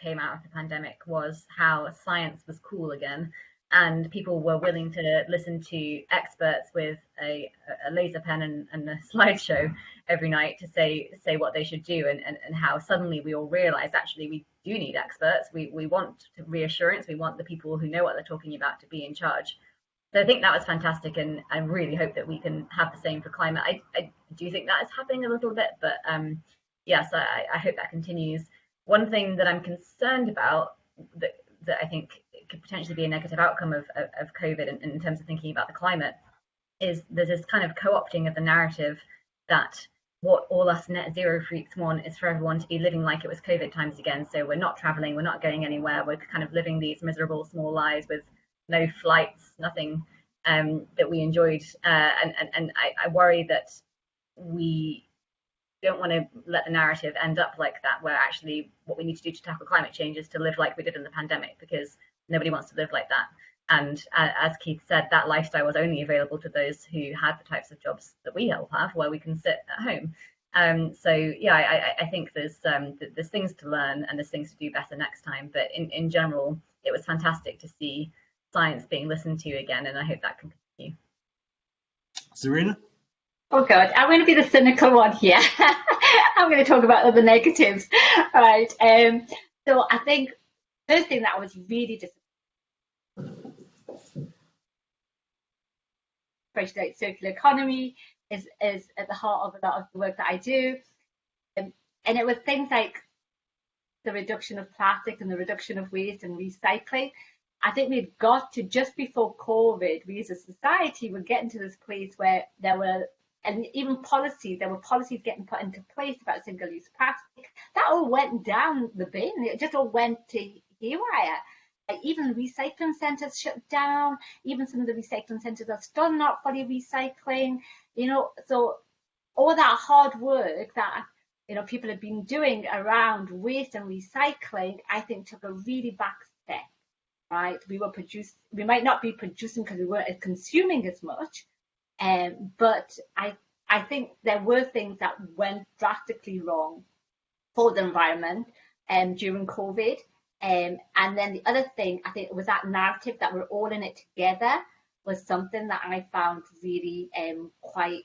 came out of the pandemic was how science was cool again and people were willing to listen to experts with a, a laser pen and, and, a [LAUGHS] slideshow every night to say say what they should do and, and, and how suddenly we all realized actually we do need experts. We, we want reassurance. We want the people who know what they're talking about to be in charge. So I think that was fantastic and I really hope that we can have the same for climate. I, I do think that is happening a little bit but um, yes I, I hope that continues one thing that I'm concerned about that that I think could potentially be a negative outcome of, of, of COVID in, in, terms of thinking about the climate is there's this kind of co-opting of the narrative that what all us net zero freaks want is for everyone to be living like it was COVID times again. So we're not traveling, we're not going anywhere, we're kind of living these miserable small lives with no flights, nothing um, that we enjoyed. Uh, and and, and I, I worry that we don't want to let the narrative end up like that, where actually what we need to do to tackle climate change is to live like we did in the pandemic, because nobody wants to live like that. And uh, as Keith said, that lifestyle was only available to those who had the types of jobs that we all have, where we can sit at home. Um, so yeah, I, I, think there's um, there's things to learn and there's things to do better next time. But in, in general, it was fantastic to see science being listened to again, and I hope that can continue. Zarina? Oh God, I'm going to be the cynical one here. [LAUGHS] I'm going to talk about the negatives, right? Um, so I think first thing that was really disappointing circular economy is, is at the heart of a lot of the work that I do. Um, and it was things like the reduction of plastic and the reduction of waste and recycling. I think we've got to, just before COVID, we as a society were getting to this place where there were, and even policies, there were policies getting put into place about single use plastic. That all went down the bin. It just all went to haywire even recycling centres shut down. Even some of the recycling centres are still not fully recycling. You know, so all that hard work that you know people have been doing around waste and recycling, I think took a really back step. Right, we were produce. We might not be producing because we weren't consuming as much, um, but I I think there were things that went drastically wrong for the environment um, during COVID. Um, and then the other thing, I think, it was that narrative that we're all in it together was something that I found really um, quite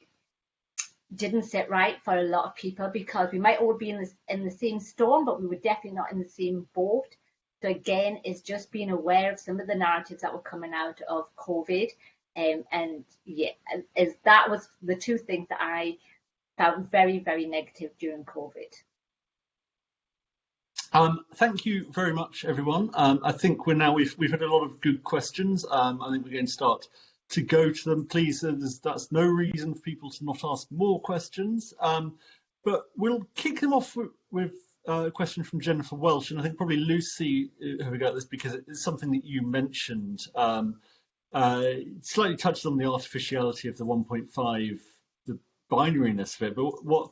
didn't sit right for a lot of people because we might all be in this in the same storm, but we were definitely not in the same boat. So again, it's just being aware of some of the narratives that were coming out of COVID, um, and yeah, as that was the two things that I found very very negative during COVID. Um, thank you very much, everyone. Um, I think we're now we've we've had a lot of good questions. Um, I think we're going to start to go to them. Please, uh, that's no reason for people to not ask more questions. Um, but we'll kick them off with, with uh, a question from Jennifer Welsh, and I think probably Lucy uh, who got this because it's something that you mentioned. Uh, slightly touched on the artificiality of the 1.5, the binariness of it, but what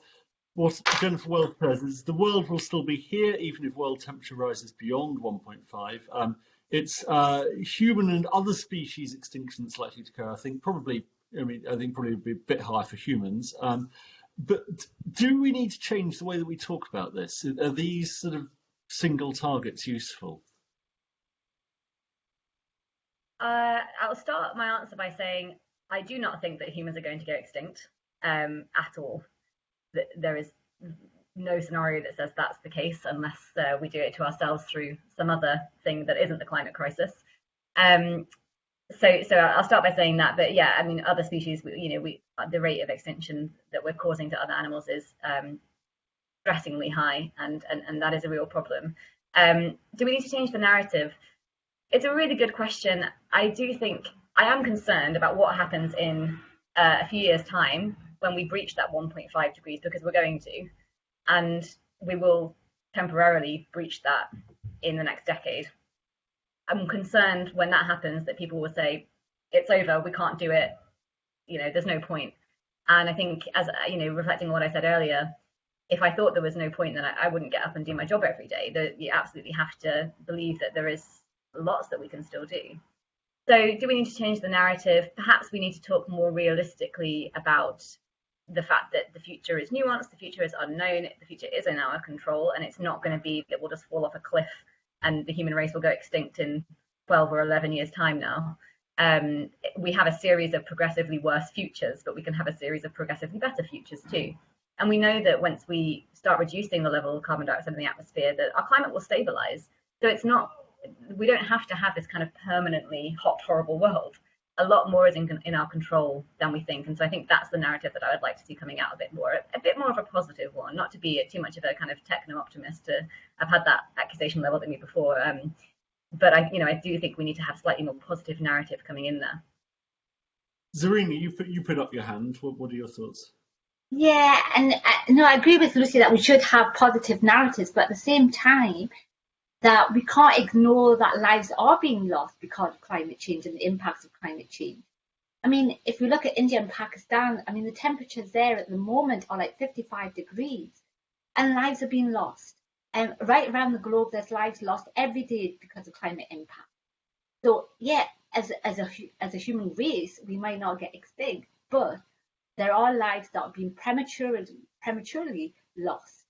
what Jennifer Wells says is the world will still be here even if world temperature rises beyond 1.5. Um, it's uh, human and other species extinction that's likely to occur. I think probably, I mean, I think probably would be a bit higher for humans. Um, but do we need to change the way that we talk about this? Are these sort of single targets useful? Uh, I'll start my answer by saying I do not think that humans are going to go extinct um, at all there is no scenario that says that's the case unless uh, we do it to ourselves through some other thing that isn't the climate crisis. Um, so, so I'll start by saying that, but yeah, I mean, other species, you know, we the rate of extinction that we're causing to other animals is um, stressingly high, and, and and that is a real problem. Um, do we need to change the narrative? It's a really good question. I do think I am concerned about what happens in uh, a few years' time when we breach that 1.5 degrees because we're going to, and we will temporarily breach that in the next decade. I'm concerned when that happens that people will say, it's over, we can't do it, you know, there's no point. And I think, as you know, reflecting on what I said earlier, if I thought there was no point, then I, I wouldn't get up and do my job every day. That you absolutely have to believe that there is lots that we can still do. So, do we need to change the narrative? Perhaps we need to talk more realistically about the fact that the future is nuanced, the future is unknown, the future is in our control, and it's not going to be that we'll just fall off a cliff and the human race will go extinct in 12 or 11 years' time now. Um, we have a series of progressively worse futures, but we can have a series of progressively better futures too. And we know that once we start reducing the level of carbon dioxide in the atmosphere, that our climate will stabilize. So it's not, we don't have to have this kind of permanently hot, horrible world a lot more is in, in our control than we think. And so I think that's the narrative that I would like to see coming out a bit more, a, bit more of a positive one, not to be too much of a kind of techno optimist. To, I've had that accusation leveled at me before. Um, but I, you know, I do think we need to have slightly more positive narrative coming in there. Zarina, you put you put up your hand. What, what are your thoughts? Yeah, and uh, no, I agree with Lucy that we should have positive narratives, but at the same time, that we can't ignore that lives are being lost because of climate change and the impacts of climate change. I mean, if we look at India and Pakistan, I mean, the temperatures there at the moment are like 55 degrees and lives are being lost. And right around the globe, there's lives lost every day because of climate impact. So, yeah, as, as, a, as a human race, we might not get extinct, but there are lives that are being prematurely, prematurely lost.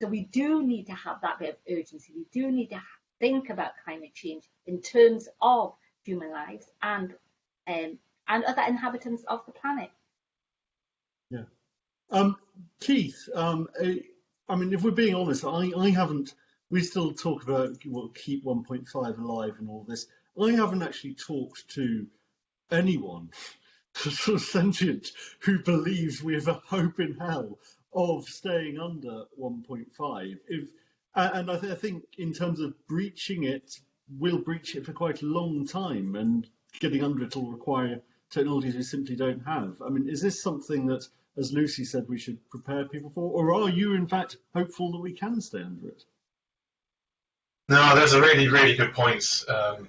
So we do need to have that bit of urgency. We do need to think about climate change in terms of human lives and um, and other inhabitants of the planet. Yeah. Um, Keith, um, I mean, if we're being honest, I, I haven't, we still talk about well, keep 1.5 alive and all this. I haven't actually talked to anyone [LAUGHS] sentient who believes we have a hope in hell of staying under 1.5. If and I, th I, think in terms of breaching it, we'll breach it for quite a long time, and getting under it will require technologies we simply don't have. I mean, is this something that, as Lucy said, we should prepare people for, or are you in fact hopeful that we can stay under it? No, those are really, really good points. Um,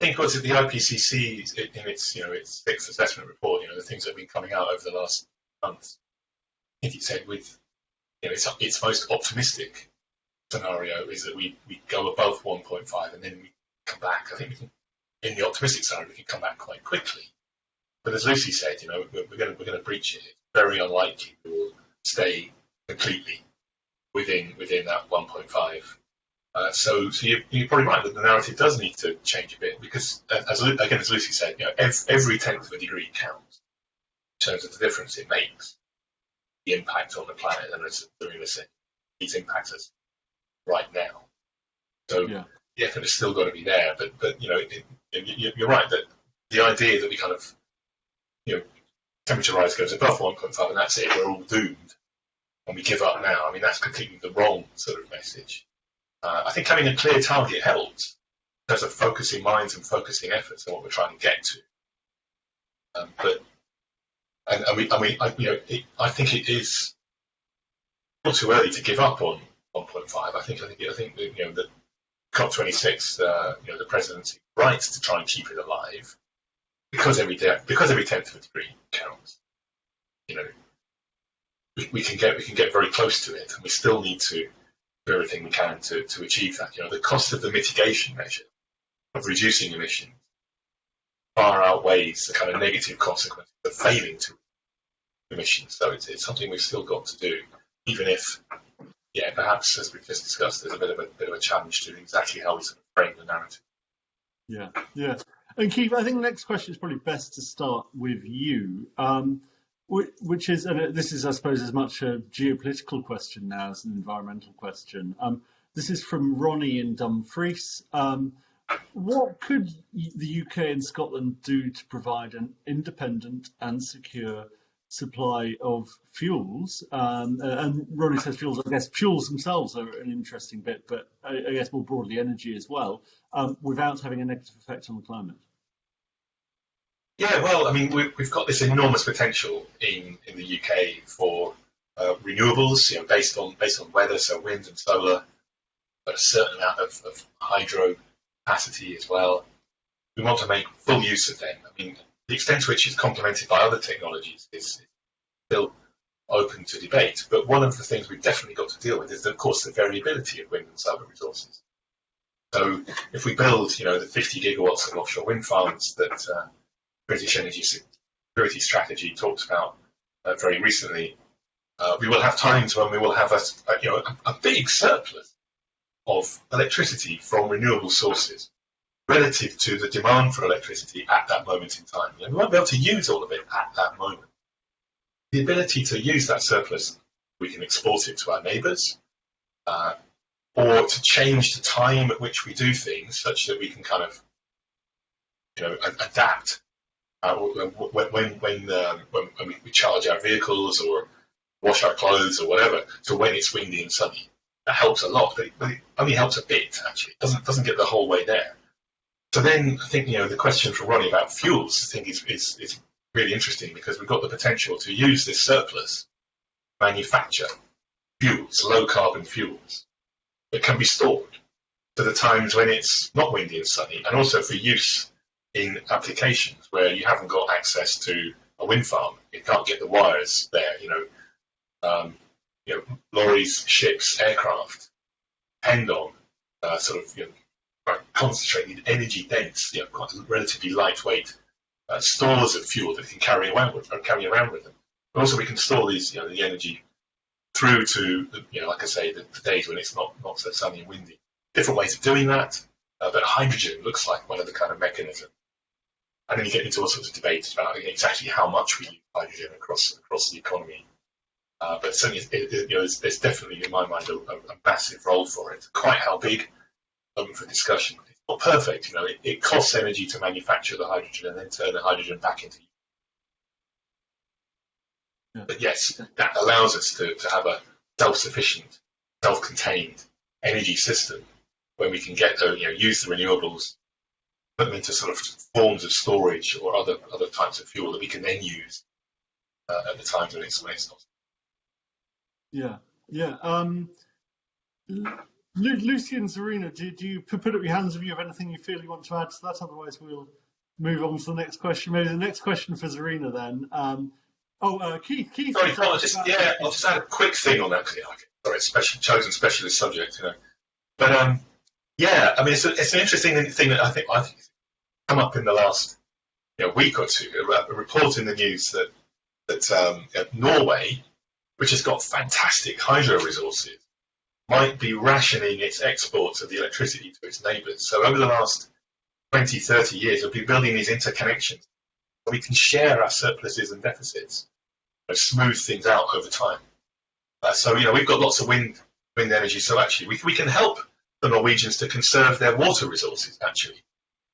I think the IPCC in its, you know, its sixth assessment report, you know, the things that have been coming out over the last months think it said with you know, its, its most optimistic scenario is that we, we go above 1.5 and then we come back. I think we can, in the optimistic scenario we can come back quite quickly. But as Lucy said, you know, we're, we're going we're going to breach it. It's very unlikely we will stay completely within within that 1.5. Uh, so, so you, you're probably right that the narrative does need to change a bit because, as again as Lucy said, you know, every, every tenth of a degree counts in terms of the difference it makes the impact on the planet, and as said, these impacts us right now. So yeah. the effort has still got to be there, but but you know it, it, you're right that the idea that we kind of you know temperature rise goes above 1.5 and that's it, we're all doomed, and we give up now. I mean that's completely the wrong sort of message. Uh, I think having a clear target helps in terms of focusing minds and focusing efforts on what we're trying to get to. Um, but and, and we, I, you know, it, I think it is not too early to give up on 1.5. I think, I think, I think that, you know, the COP26, uh, you know, the presidency rights to try and keep it alive because every day, because every tenth of a degree counts. You know, we, we can get we can get very close to it, and we still need to do everything we can to, to achieve that. You know, the cost of the mitigation measure of reducing emissions far outweighs the kind of negative consequences of failing to emissions. So it's, it's something we've still got to do, even if, yeah, perhaps as we've just discussed, there's a bit of a bit of a challenge to exactly how we sort of frame the narrative. Yeah, yeah. And Keith, I think the next question is probably best to start with you, um, which is, and this is, I suppose, as much a geopolitical question now as an environmental question. Um, this is from Ronnie in Dumfries. Um, what could the UK and Scotland do to provide an independent and secure supply of fuels? Um, and Ronnie says fuels, I guess fuels themselves are an interesting bit, but I, I guess more broadly energy as well, um, without having a negative effect on the climate. Yeah, well, I mean, we, have got this enormous potential in, in the UK for uh, renewables, you know, based on based on weather, so wind and solar, but a certain amount of, of hydro capacity as well. We want to make full use of them. I mean, the extent to which it's complemented by other technologies is still open to debate. But one of the things we've definitely got to deal with is, of course, the variability of wind and solar resources. So if we build, you know, the 50 gigawatts of offshore wind farms that uh, British Energy Security Strategy talked about uh, very recently, uh, we will have times when we will have a, a you know a, a, big surplus of electricity from renewable sources relative to the demand for electricity at that moment in time. And we won't be able to use all of it at that moment. The ability to use that surplus, we can export it to our neighbours, uh, or to change the time at which we do things such that we can kind of you know adapt uh, when when when, um, when, when we charge our vehicles or wash our clothes or whatever to when it's windy and sunny. That helps a lot, but it, but it only helps a bit actually. It doesn't doesn't get the whole way there. So then I think you know the question from Ronnie about fuels I think is, is, is really interesting because we've got the potential to use this surplus manufacture fuels, low carbon fuels that can be stored for the times when it's not windy and sunny, and also for use in applications where you haven't got access to a wind farm. You can't get the wires there. You know, um, you know, lorries, ships, aircraft depend on uh, sort of you know, concentrated, energy dense, you know, quite relatively lightweight uh, stores of fuel that can carry around with, carry around with them. But also, we can store these, you know, the energy through to, you know, like I say, the, the days when it's not, not so sunny and windy. Different ways of doing that, uh, but hydrogen looks like one of the kind of mechanisms. And then you get into all sorts of debates about exactly how much we use hydrogen across across the economy. Uh, but certainly, it, it, you know, there's, there's, definitely, in my mind, a, a, massive role for it. Quite how big, open for discussion. It's not perfect, you know. It, it costs energy to manufacture the hydrogen and then turn the hydrogen back into yeah. But yes, that allows us to, to have a self-sufficient, self-contained energy system where we can get the, you know, use the renewables, put them into sort of forms of storage or other other types of fuel that we can then use uh, at the times when it's, when it's not. Yeah, yeah. Um, Lucy and Zarina, do, do you put up your hands if you have anything you feel you want to add to that? Otherwise, we'll move on to the next question. Maybe the next question for Zarina then. Um, Oh, uh, Keith. Keith. Sorry, I'll just yeah, I'll just add a quick thing on that. Sorry, special chosen specialist subject, you know. But um, yeah, I mean, it's, a, it's an interesting thing that I think I think come up in the last you know, week or two. A, a report in the news that that um, Norway, which has got fantastic hydro resources, might be rationing its exports of the electricity to its neighbours. So over the last 20, 30 years, we've been building these interconnections. We can share our surpluses and deficits and smooth things out over time. Uh, so you know we've got lots of wind wind energy. So actually we we can help the Norwegians to conserve their water resources. Actually,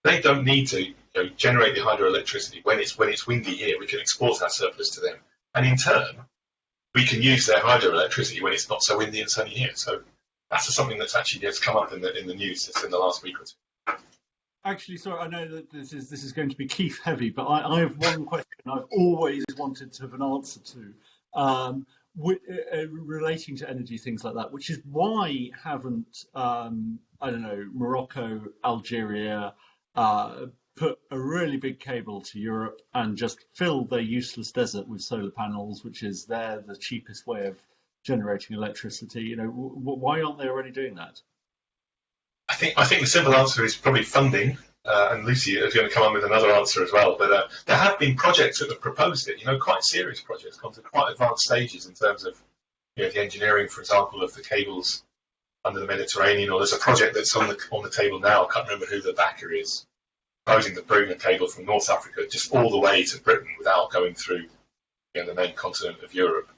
they don't need to you know, generate the hydroelectricity when it's when it's windy here. We can export our surplus to them, and in turn, we can use their hydroelectricity when it's not so windy and sunny here. So that's something that's actually has come up in the in the news just in the last week or two actually, sorry, I know that this is this is going to be Keith heavy, but I, I have one question I've always wanted to have an answer to, um, with, uh, uh, relating to energy things like that, which is why haven't um, I don't know Morocco, Algeria uh, put a really big cable to Europe and just fill their useless desert with solar panels, which is there the cheapest way of generating electricity. You know, why aren't they already doing that? I think I think the simple answer is probably funding. Uh, and Lucy is going to come on with another answer as well. But uh, there have been projects that have proposed it. You know, quite serious projects, gone to quite advanced stages in terms of you know the engineering, for example, of the cables under the Mediterranean. Or there's a project that's on the on the table now. I can't remember who the backer is, proposing bring a cable from North Africa just all the way to Britain without going through you know, the main continent of Europe.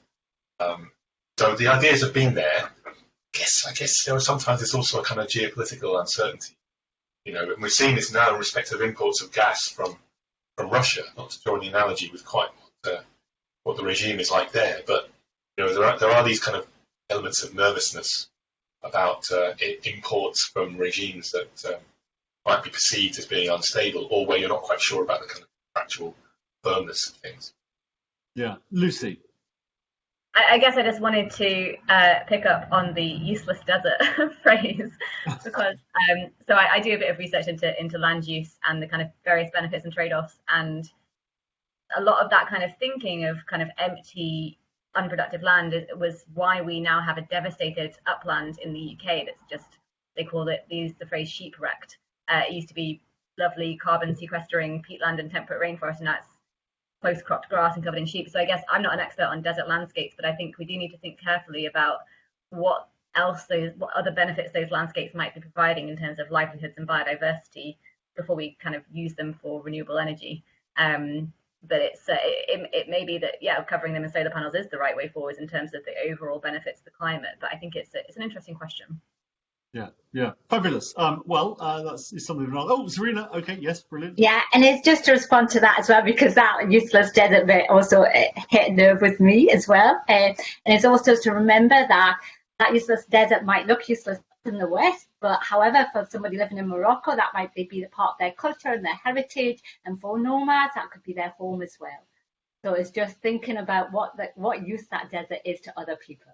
Um, so the ideas have been there guess I guess you know, sometimes it's also a kind of geopolitical uncertainty. You know, and we're seeing this now in respect of imports of gas from from Russia. Not to draw the analogy with quite what, uh, what the regime is like there, but you know there are there are these kind of elements of nervousness about uh, imports from regimes that um, might be perceived as being unstable, or where you're not quite sure about the kind of actual firmness of things. Yeah, Lucy. I, guess I just wanted to uh, pick up on the useless desert [LAUGHS] phrase [LAUGHS] because um, so I, I, do a bit of research into into land use and the kind of various benefits and trade-offs and a lot of that kind of thinking of kind of empty unproductive land was why we now have a devastated upland in the UK that's just they call it, they use the phrase sheep wrecked. Uh, it used to be lovely carbon sequestering peatland and temperate rainforest, and it's close cropped grass and covered in sheep. So I guess I'm not an expert on desert landscapes, but I think we do need to think carefully about what else those, what other benefits those landscapes might be providing in terms of livelihoods and biodiversity before we kind of use them for renewable energy. Um, but it's uh, it, it may be that yeah, covering them in solar panels is the right way forward in terms of the overall benefits of the climate. But I think it's a, it's an interesting question. Yeah, yeah, fabulous. Um, well, uh, that's is something. Wrong. Oh, Zarina. Okay, yes, brilliant. Yeah, and it's just to respond to that as well because that useless desert bit also uh, hit a nerve with me as well, uh, and it's also to remember that that useless desert might look useless in the west, but however, for somebody living in Morocco, that might be the part of their culture and their heritage, and for nomads, that could be their home as well. So it's just thinking about what the, what use that desert is to other people.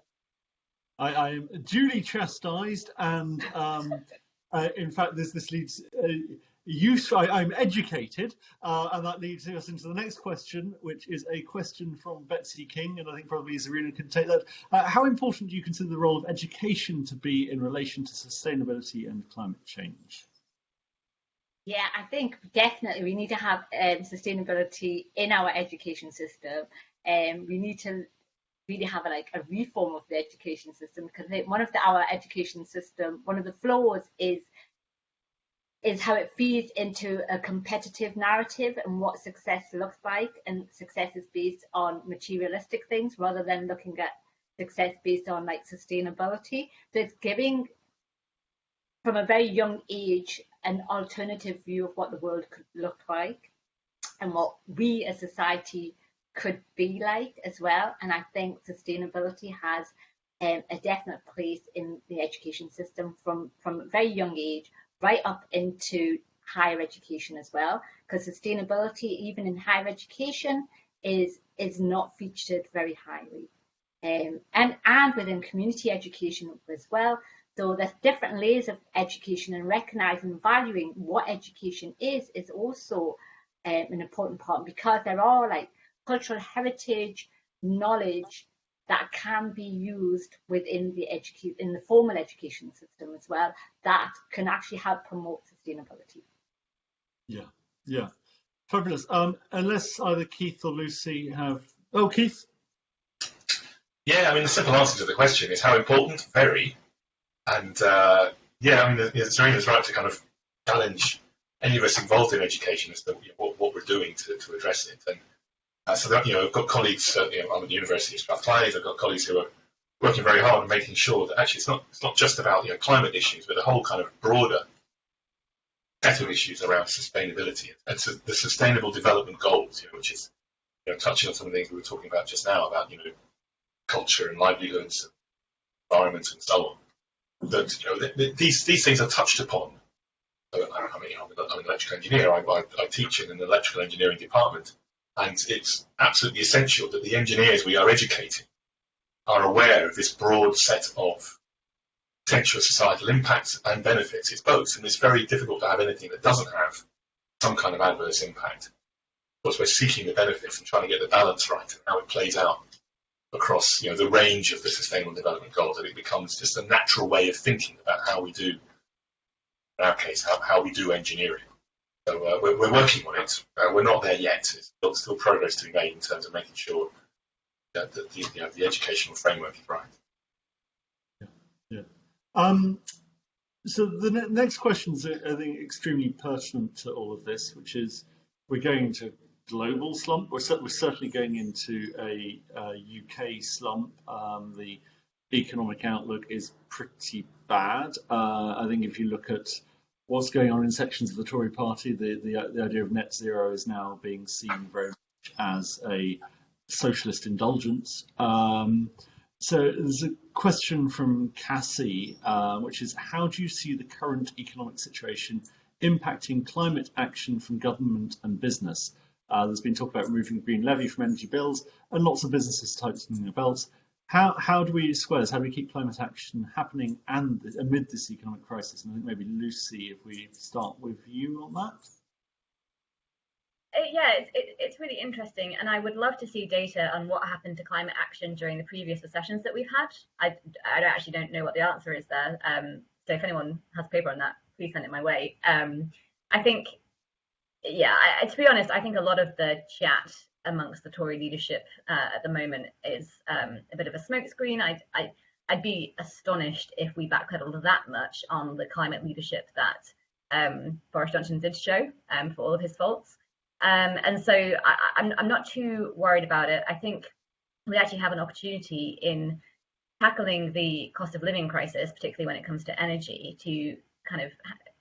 I, I am duly chastised, and um, uh, in fact, this this leads. Uh, use I, am educated uh, and that leads us into the next question which is a question from Betsy King and I think probably Zarina can take that uh, how important do you consider the role of education to be in relation to sustainability and climate change yeah I think definitely we need to have um, sustainability in our education system and um, we need to really have a, like a reform of the education system because one of the, our education system one of the flaws is is how it feeds into a competitive narrative and what success looks like. And success is based on materialistic things rather than looking at success based on like sustainability. So it's giving from a very young age an alternative view of what the world could look like and what we as society could be like as well. And I think sustainability has um, a definite place in the education system from from a very young age right up into higher education as well, because sustainability, even in higher education, is is not featured very highly. Um, and, and within community education as well. So there's different layers of education and recognizing and valuing what education is is also um, an important part because there are like cultural heritage, knowledge that can be used within the educate in the formal education system as well that can actually help promote sustainability. Yeah, yeah, fabulous. Um, unless either Keith or Lucy have, oh Keith. Yeah, I mean the simple answer to the question is how important. Very, and uh, yeah, I mean Zarina's right to kind of challenge any of us involved in education as to what, what we're doing to, to address it and uh, so that, you know, I've got colleagues, uh, you know, I'm at the University of Strathclyde, I've got colleagues who are working very hard on making sure that actually it's not, it's not just about, you know, climate issues, but a whole kind of broader set of issues around sustainability and so the sustainable development goals, you know, which is, you know, touching on some of the things we were talking about just now about, you know, culture and livelihoods, and environment and so on. That, you know, th th these, these things are touched upon. I mean, I'm an electrical engineer. I, I, I teach in an electrical engineering department and it's absolutely essential that the engineers we are educating are aware of this broad set of potential societal impacts and benefits. It's both, and it's very difficult to have anything that doesn't have some kind of adverse impact. Of course, we're seeking the benefits and trying to get the balance right and how it plays out across you know, the range of the Sustainable Development Goals, that it becomes just a natural way of thinking about how we do, in our case, how, how we do engineering. So uh, we're, we're, working on it. Uh, we're not there yet. There's still, still, progress to be made in terms of making sure that, that the, you know, the educational framework is right. Yeah. yeah. Um, so the ne next question is, I think, extremely pertinent to all of this, which is we're going into global slump. We're, we're certainly going into a, a UK slump. Um, the economic outlook is pretty bad. Uh, I think if you look at what's going on in sections of the Tory party. The, the, the idea of net zero is now being seen very much as a socialist indulgence. Um, so there's a question from Cassie, uh, which is how do you see the current economic situation impacting climate action from government and business? Uh, there's been talk about removing green levy from energy bills and lots of businesses tightening their belts. How, how do we square this? How do we keep climate action happening and amid this economic crisis? And I think maybe Lucy, if we start with you on that. Uh, yeah, it's, it, it's really interesting, and I would love to see data on what happened to climate action during the previous recessions that we've had. I, I actually don't know what the answer is there. Um, So if anyone has paper on that, please send it my way. Um, I think, yeah, I, to be honest, I think a lot of the chat amongst the Tory leadership uh, at the moment is um, a bit of a smokescreen. I, I, I'd be astonished if we backpedaled that much on the climate leadership that um, Boris Johnson did show um, for all of his faults. Um, and so I, I'm, I'm not too worried about it. I think we actually have an opportunity in tackling the cost of living crisis, particularly when it comes to energy, to kind of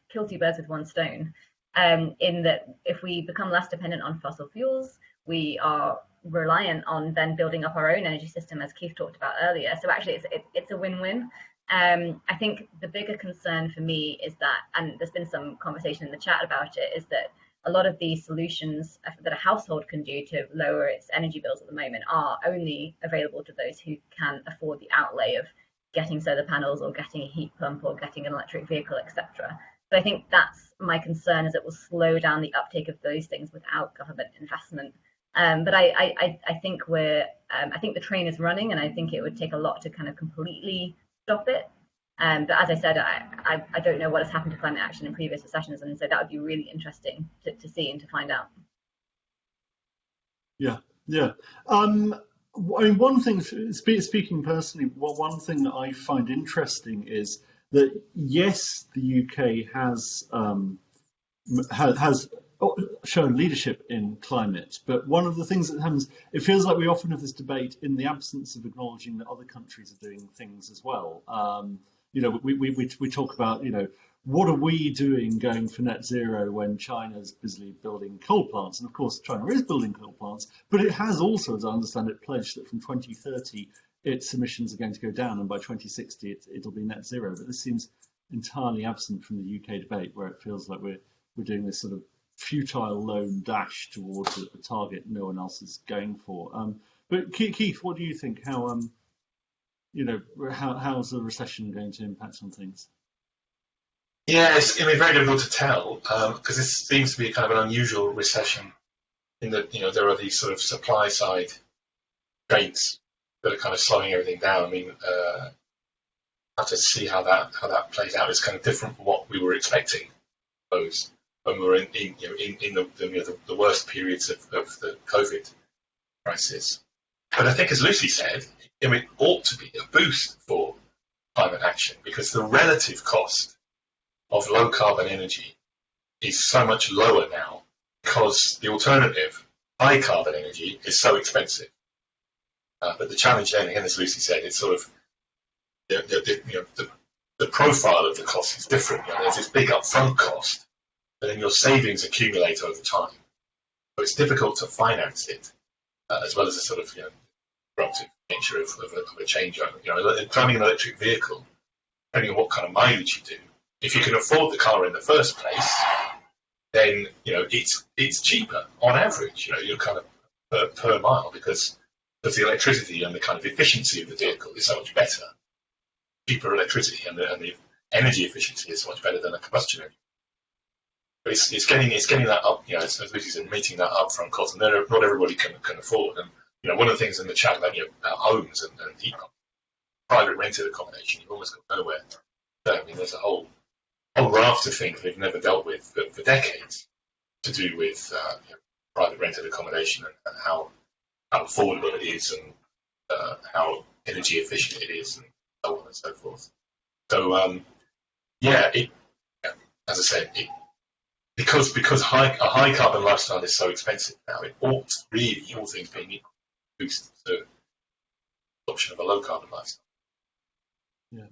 kill two birds with one stone. Um, in that, if we become less dependent on fossil fuels, we are reliant on then building up our own energy system, as Keith talked about earlier. So actually, it's it, it's a win-win. Um, I think the bigger concern for me is that, and there's been some conversation in the chat about it, is that a lot of these solutions that a household can do to lower its energy bills at the moment are only available to those who can afford the outlay of getting solar panels or getting a heat pump or getting an electric vehicle, etc. So I think that's my concern is it will slow down the uptake of those things without government investment. Um, but I, I, I think we're, um, I think the train is running, and I think it would take a lot to kind of completely stop it. Um, but as I said, I, I, I, don't know what has happened to climate action in previous recessions, and so that would be really interesting to, to see and to find out. Yeah, yeah. Um, I mean, one thing, speaking personally, well, one thing that I find interesting is that yes, the UK has um, has shown leadership in climate, but one of the things that happens, it feels like we often have this debate in the absence of acknowledging that other countries are doing things as well. Um, you know, we, we, we, we talk about, you know, what are we doing going for net zero when China's busily building coal plants? And of course, China is building coal plants, but it has also, as I understand it, pledged that from 2030, its emissions are going to go down, and by 2060, it, it'll be net zero. But this seems entirely absent from the UK debate, where it feels like we're we're doing this sort of futile lone dash towards a, target no one else is going for. Um, but Keith, what do you think? How um, you know, how how's the recession going to impact on things? Yeah, it's going to be very difficult to tell because um, this seems to be kind of an unusual recession in that you know there are these sort of supply side gates that are kind of slowing everything down. I mean, uh, have to see how that how that plays out. It's kind of different from what we were expecting. Those when we were in, in, you know, in, in the, the, you know, the, the, worst periods of, of the COVID crisis. But I think, as Lucy said, it ought to be a boost for climate action because the relative cost of low carbon energy is so much lower now because the alternative, high carbon energy, is so expensive. Uh, but the challenge then, again, as Lucy said, it's sort of the, the, you know, the, the profile of the cost is different. You know, there's this big upfront cost, but then your savings accumulate over time. So it's difficult to finance it, uh, as well as a sort of you know, disruptive nature of, of, a, of a changeover. You know, driving an electric vehicle, depending on what kind of mileage you do, if you can afford the car in the first place, then you know it's it's cheaper on average. You know, you're kind of per, per mile because because the electricity and the kind of efficiency of the vehicle is so much better. Cheaper electricity and the, and the energy efficiency is so much better than a combustion engine. But it's, it's getting it's getting that up, you know, as, said, meeting that upfront cost, and not everybody can can afford. And you know, one of the things in the chat about you know, about homes and, and private rented accommodation, you've almost got nowhere. So, I mean, there's a whole whole raft of things they've never dealt with for, for decades to do with uh, you know, private rented accommodation and, and, how how affordable it is and uh, how energy efficient it is and so on and so forth. So um, yeah, it, as I said, it, because because high, a high carbon lifestyle is so expensive now, it ought really, all things being equal, boost the adoption of a low carbon lifestyle. Yeah.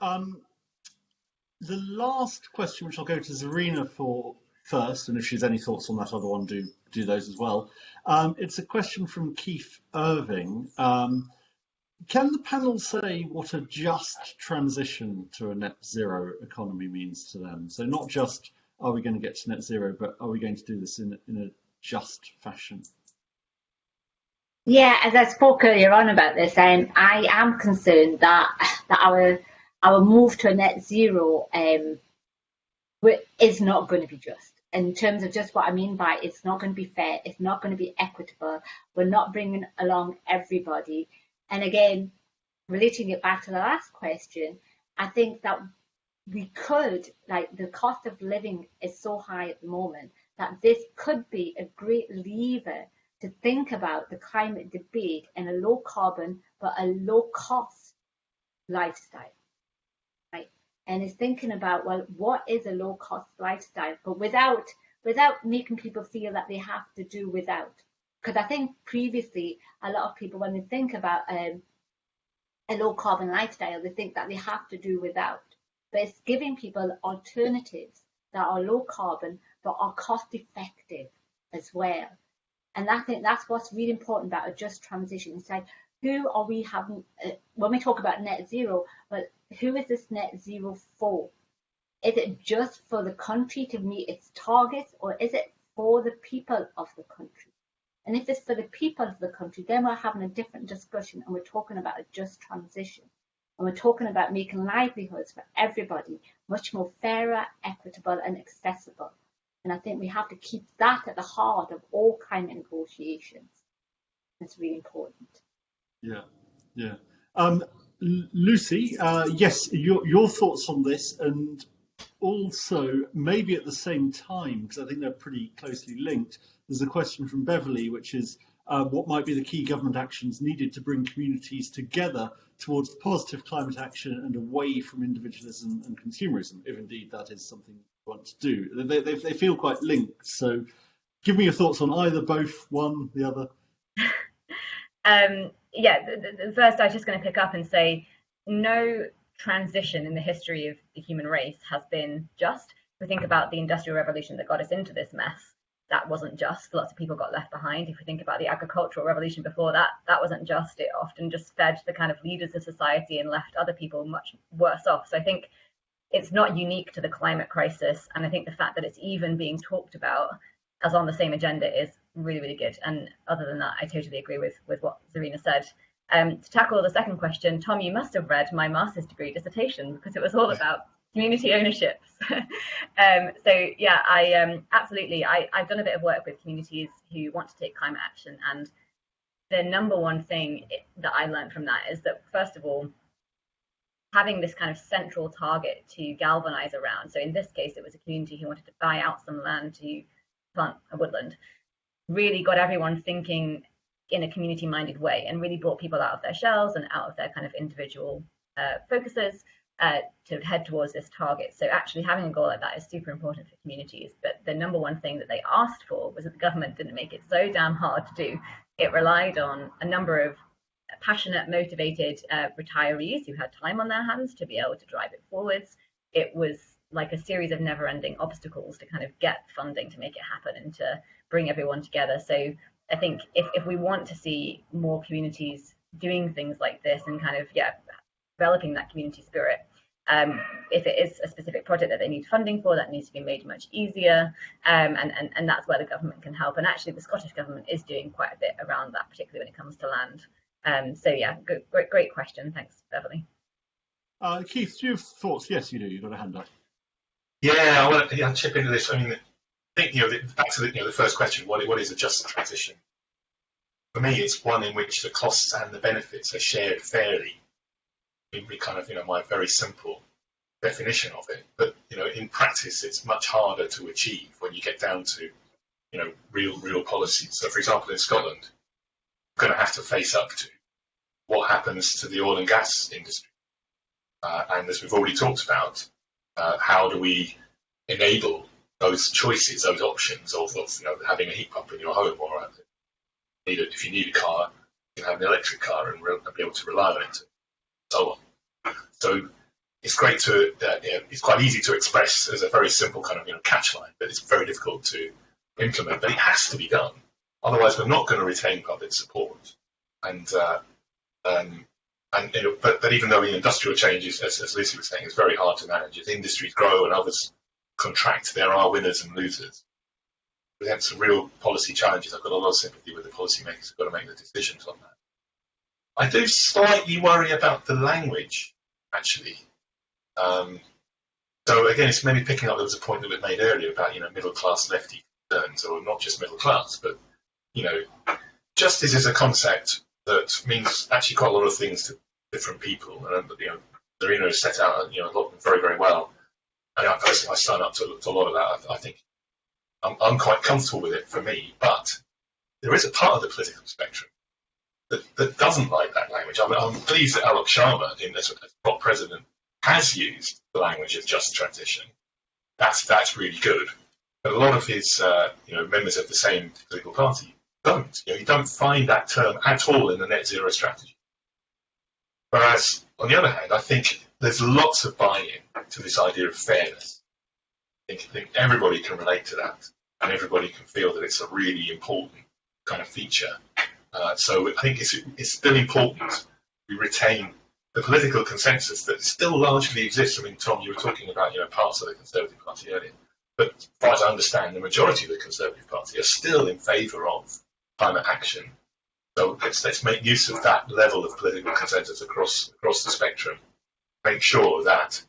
Um, the last question, which I'll go to Zarina for first, and if she has any thoughts on that other one, do do those as well. Um, it's a question from Keith Irving. Um, can the panel say what a just transition to a net zero economy means to them? So not just are we going to get to net zero, but are we going to do this in, in a just fashion? Yeah, as I spoke earlier on about this, um, I am concerned that that our our move to a net zero um, is not going to be just. In terms of just what I mean by it's not going to be fair, it's not going to be equitable. We're not bringing along everybody. And again, relating it back to the last question, I think that we could, like the cost of living is so high at the moment that this could be a great lever to think about the climate debate in a low carbon but a low cost lifestyle. Right? And it's thinking about, well, what is a low cost lifestyle? But without without making people feel that they have to do without. Because I think previously a lot of people when they think about um, a low carbon lifestyle, they think that they have to do without. But it's giving people alternatives that are low carbon but are cost effective as well. And I think that's what's really important about a just transition. It's like, who are we having, uh, when we talk about net zero, but who is this net zero for? Is it just for the country to meet its targets or is it for the people of the country? And if it's for the people of the country, then we're having a different discussion and we're talking about a just transition. And we're talking about making livelihoods for everybody much more fairer, equitable and accessible. And I think we have to keep that at the heart of all climate negotiations. It's really important. Yeah, yeah. Um, Lucy, uh, yes, your, your thoughts on this and also maybe at the same time, because I think they're pretty closely linked, there's a question from Beverly, which is uh, what might be the key government actions needed to bring communities together towards positive climate action and away from individualism and consumerism, if indeed that is something you want to do. They, they, they feel quite linked. So give me your thoughts on either, both, one, the other. [LAUGHS] um, yeah, the, the first I was just going to pick up and say no transition in the history of the human race has been just. If we think about the industrial revolution that got us into this mess, that wasn't just. Lots of people got left behind. If we think about the agricultural revolution before that, that wasn't just. It often just fed the kind of leaders of society and left other people much worse off. So I think it's not unique to the climate crisis. And I think the fact that it's even being talked about as on the same agenda is really, really good. And other than that, I totally agree with, with what Zarina said. Um, to tackle the second question, Tom, you must have read my master's degree dissertation because it was all about community ownership. [LAUGHS] um, so yeah, I um, absolutely. I, I've done a bit of work with communities who want to take climate action, and the number one thing that I learned from that is that first of all, having this kind of central target to galvanize around. So in this case, it was a community who wanted to buy out some land to plant a woodland. Really got everyone thinking in a community minded way and really brought people out of their shells and out of their kind of individual uh, focuses to head towards this target. So actually having a goal like that is super important for communities. But the number one thing that they asked for was that the government didn't make it so damn hard to do. It relied on a number of passionate, motivated uh, retirees who had time on their hands to be able to drive it forwards. It was like a series of never-ending obstacles to kind of get funding to make it happen and to bring everyone together. So I think if, if we want to see more communities doing things like this and kind of yeah developing that community spirit. Um, if it is a specific project that they need funding for, that needs to be made much easier, um, and, and, and that's where the government can help. And actually, the Scottish government is doing quite a bit around that, particularly when it comes to land. Um, so yeah, good, great, great question. Thanks, Beverly. Uh, Keith, do you have thoughts? Yes, you do. You've got a hand up. Yeah, I want to yeah, chip into this. I mean, I think you know, back to the, you know, the first question: what what is a just transition? For me, it's one in which the costs and the benefits are shared fairly be kind of you know my very simple definition of it. But you know, in practice, it's much harder to achieve when you get down to you know real real policies. So, for example, in Scotland, you're going to have to face up to what happens to the oil and gas industry, uh, and as we've already talked about, uh, how do we enable those choices, those options of, of you know having a heat pump in your home, or uh, if you need a car, you can have an electric car and be able to rely on it so on. So it's great to, uh, it's quite easy to express as a very simple kind of you know catch line, but it's very difficult to implement. But it has to be done, otherwise we're not going to retain public support. And uh, um, and you know, but but even though the industrial changes, as, as Lucy was saying, is very hard to manage. As industries grow and others contract, there are winners and losers. Presents some real policy challenges. I've got a lot of sympathy with the policymakers who've got to make the decisions on that. I do slightly worry about the language, actually. Um, so again, it's maybe picking up there was a point that was made earlier about you know middle class lefty concerns, or not just middle class, but you know, justice is a concept that means actually quite a lot of things to different people, and you know, Zarina has set out you know a lot very very well and I personally I sign up to, to a lot of that. I, I think I'm, I'm quite comfortable with it for me, but there is a part of the political spectrum that, that doesn't like that language. I'm, I'm pleased that Alok Sharma, in this top president, has used the language of just transition. That's that's really good. But a lot of his uh, you know members of the same political party don't. You know, you don't find that term at all in the net zero strategy. Whereas, on the other hand, I think there's lots of buy-in to this idea of fairness. I think, I think everybody can relate to that, and everybody can feel that it's a really important kind of feature. Uh, so I think it's, it's still important we retain the political consensus that still largely exists. I mean, Tom, you were talking about you know parts of the Conservative Party earlier, but as far as I understand, the majority of the Conservative Party are still in favour of climate action. So let's, let's make use of that level of political consensus across across the spectrum. Make sure that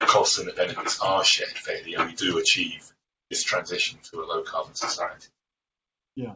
the costs and the benefits are shared fairly, and we do achieve this transition to a low carbon society. Yeah.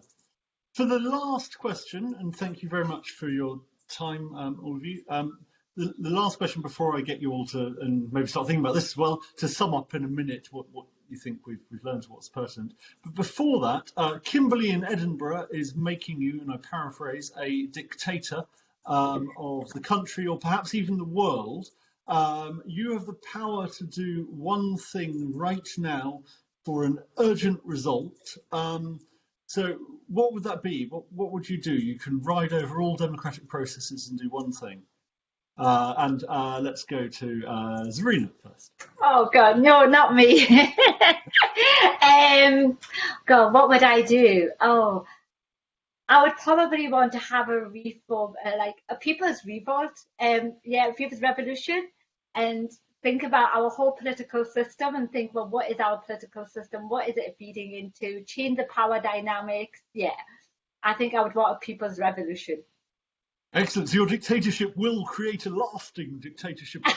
For the last question, and thank you very much for your time, um, all of you. Um, the, the, last question before I get you all to, and maybe start thinking about this as well, to sum up in a minute what, what you think we've, we've learned what's pertinent. But before that, uh, Kimberley in Edinburgh is making you, and I paraphrase, a dictator um, of the country or perhaps even the world. Um, you have the power to do one thing right now for an urgent result. So what would that be? What, what would you do? You can ride over all democratic processes and do one thing. Uh, and uh, let's go to uh, Zarina first. Oh God, no, not me. [LAUGHS] um, God, what would I do? Oh, I would probably want to have a reform, uh, like a people's revolt, um, yeah, people's revolution, and think about our whole political system and think, well, what is our political system? What is it feeding into? Change the power dynamics. Yeah, I think I would want a people's revolution. Excellent. So your dictatorship will create a lasting dictatorship. [LAUGHS]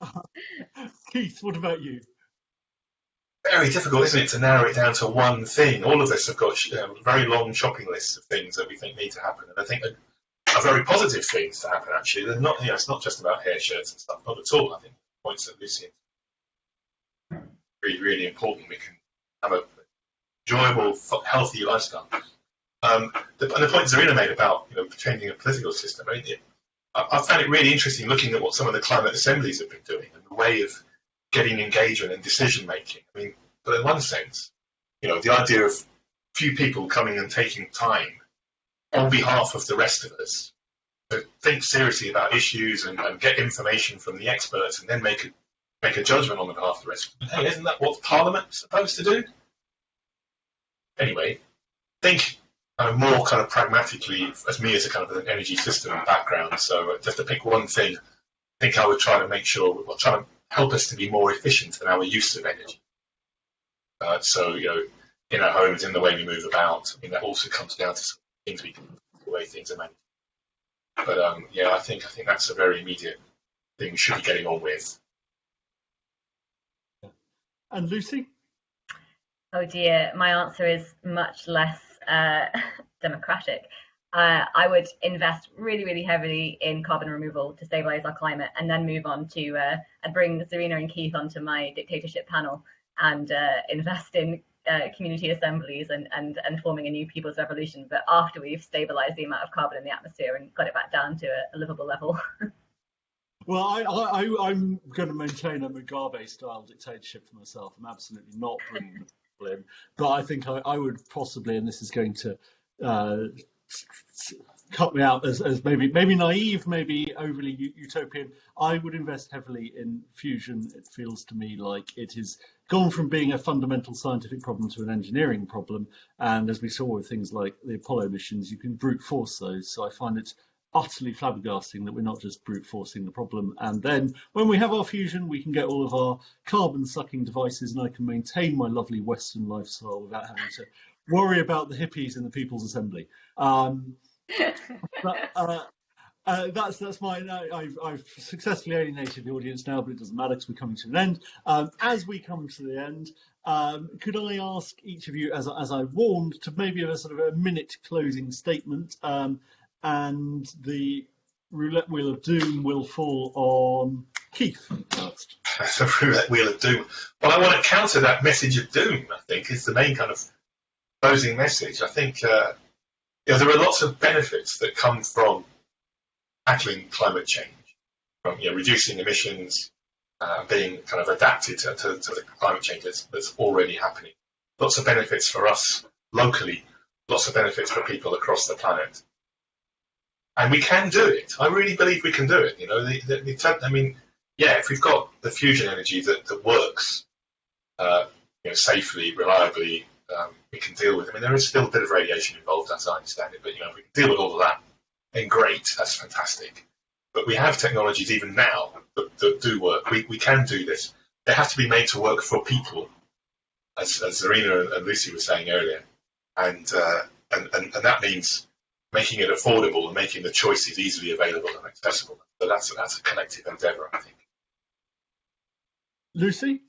[LAUGHS] Keith, what about you? Very difficult, isn't it, to narrow it down to one thing? All of us have got um, very long shopping lists of things that we think need to happen, and I think very positive things to happen. Actually, they're not. You know, it's not just about hair shirts and stuff. Not at all. I think points that Lucy really, really important. We can have a enjoyable, healthy lifestyle. Um, the, and the point Zarina made about you know changing a political system. I, I found it really interesting looking at what some of the climate assemblies have been doing and the way of getting engagement and decision making. I mean, but in one sense, you know, the idea of few people coming and taking time on behalf of the rest of us to think seriously about issues and, and get information from the experts and then make a, make a judgment on behalf of the rest. Hey, isn't that what Parliament's supposed to do? Anyway, think kind of more kind of pragmatically as me as a kind of an energy system background. So uh, just to pick one thing, I think I would try to make sure we're trying to help us to be more efficient in our use of energy. Uh, so you know, in our homes, in the way we move about, I mean that also comes down to things we can, the way things are managed. But um, yeah, I think I think that's a very immediate thing we should be getting on with. And Lucy? Oh dear, my answer is much less uh, [LAUGHS] democratic. Uh, I would invest really, really heavily in carbon removal to stabilize our climate, and then move on to uh, and bring Zarina and Keith onto my dictatorship panel and uh, invest in uh, community assemblies and, and, and forming a new people's revolution, but after we've stabilized the amount of carbon in the atmosphere and got it back down to a, a livable level. [LAUGHS] well, I, I, I'm going to maintain a Mugabe style dictatorship for myself. I'm absolutely not bringing the in, but I think I, I would possibly, and this is going to uh, cut me out as, as maybe maybe naive, maybe overly utopian. I would invest heavily in fusion. It feels to me like it is gone from being a fundamental scientific problem to an engineering problem. And as we saw with things like the Apollo missions, you can brute force those. So I find it utterly flabbergasting that we're not just brute forcing the problem. And then when we have our fusion, we can get all of our carbon sucking devices and I can maintain my lovely Western lifestyle without having to worry about the hippies in the People's Assembly. Um, uh, uh, that's that's my. I've, I've successfully alienated the audience now, but it doesn't matter because we're coming to an end. Um, as we come to the end, um, could I ask each of you, as as I warned, to maybe have a sort of a minute closing statement, um, and the roulette wheel of doom will fall on Keith as [LAUGHS] a roulette wheel of doom. Well, I want to counter that message of doom. I think is the main kind of closing message. I think uh, know, there are lots of benefits that come from tackling climate change, from you know, reducing emissions, uh, being kind of adapted to, to, to the climate change that's, that's already happening. Lots of benefits for us locally, lots of benefits for people across the planet. And we can do it. I really believe we can do it. You know, the, the, the, I mean, yeah, if we've got the fusion energy that, that works uh, you know, safely, reliably, um, we can deal with. I mean, there is still a bit of radiation involved, as I understand it, but you know, we can deal with all of that, then great, that's fantastic. But we have technologies even now that, that do work. We, we can do this. They have to be made to work for people, as, as Zarina and Lucy were saying earlier. And, uh, and, and, and that means making it affordable and making the choices easily available and accessible. So that's, that's a collective endeavour, I think. Lucy?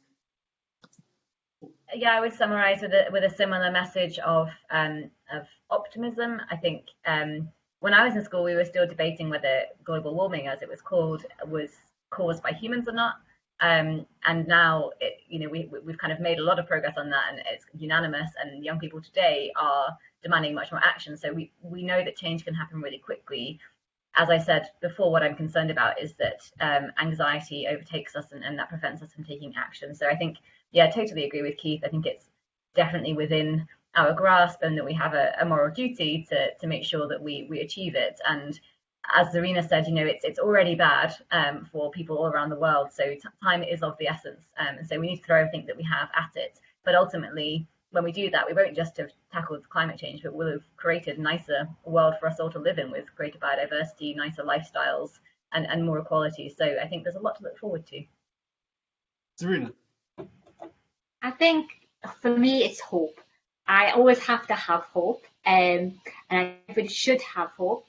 Yeah, I would summarise with a with a similar message of um, of optimism. I think um, when I was in school, we were still debating whether global warming, as it was called, was caused by humans or not. Um, and now, it, you know, we we've kind of made a lot of progress on that, and it's unanimous. And young people today are demanding much more action. So we we know that change can happen really quickly. As I said before, what I'm concerned about is that um, anxiety overtakes us, and, and that prevents us from taking action. So I think yeah, totally agree with Keith. I think it's definitely within our grasp and that we have a, a moral duty to, to make sure that we, we achieve it. And as Zarina said, you know, it's it's already bad um, for people all around the world. So time is of the essence. Um, and so we need to throw everything that we have at it. But ultimately, when we do that, we won't just have tackled climate change, but we'll have created a nicer world for us all to live in with greater biodiversity, nicer lifestyles, and, and more equality. So I think there's a lot to look forward to. Zarina. I think for me, it's hope. I always have to have hope, um, and everybody should have hope.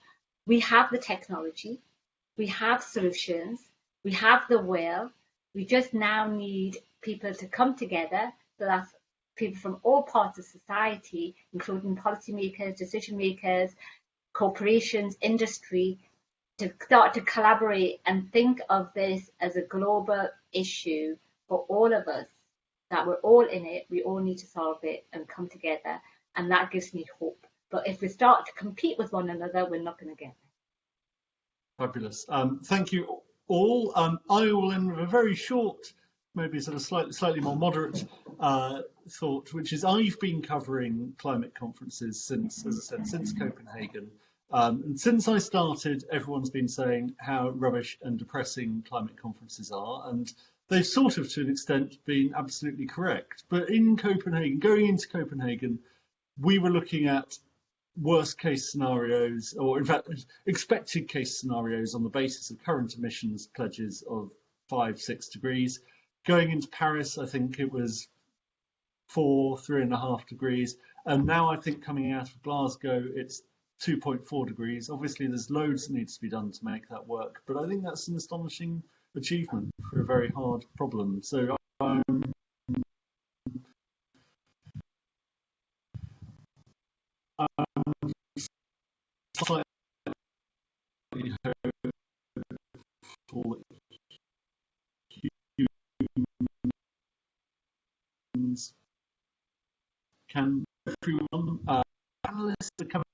We have the technology, we have solutions, we have the will. We just now need people to come together. So that's people from all parts of society, including policymakers, decision makers, corporations, industry, to start to collaborate and think of this as a global issue for all of us that we're all in it, we all need to solve it and come together, and that gives me hope. But if we start to compete with one another, we're not going to get there. Fabulous. Um, thank you all. Um, I will end with a very short, maybe sort of slightly, slightly more moderate uh, thought, which is I've been covering climate conferences since, as I said, since Copenhagen. Um, and since I started, everyone's been saying how rubbish and depressing climate conferences are. And they've sort of to an extent been absolutely correct. But in Copenhagen, going into Copenhagen, we were looking at worst case scenarios, or in fact, expected case scenarios on the basis of current emissions pledges of five, six degrees. Going into Paris, I think it was four, three and a half degrees. And now I think coming out of Glasgow, it's 2.4 degrees. Obviously, there's loads that needs to be done to make that work, but I think that's an astonishing achievement for a very hard problem. So um, um, humans can everyone uh, panelists are coming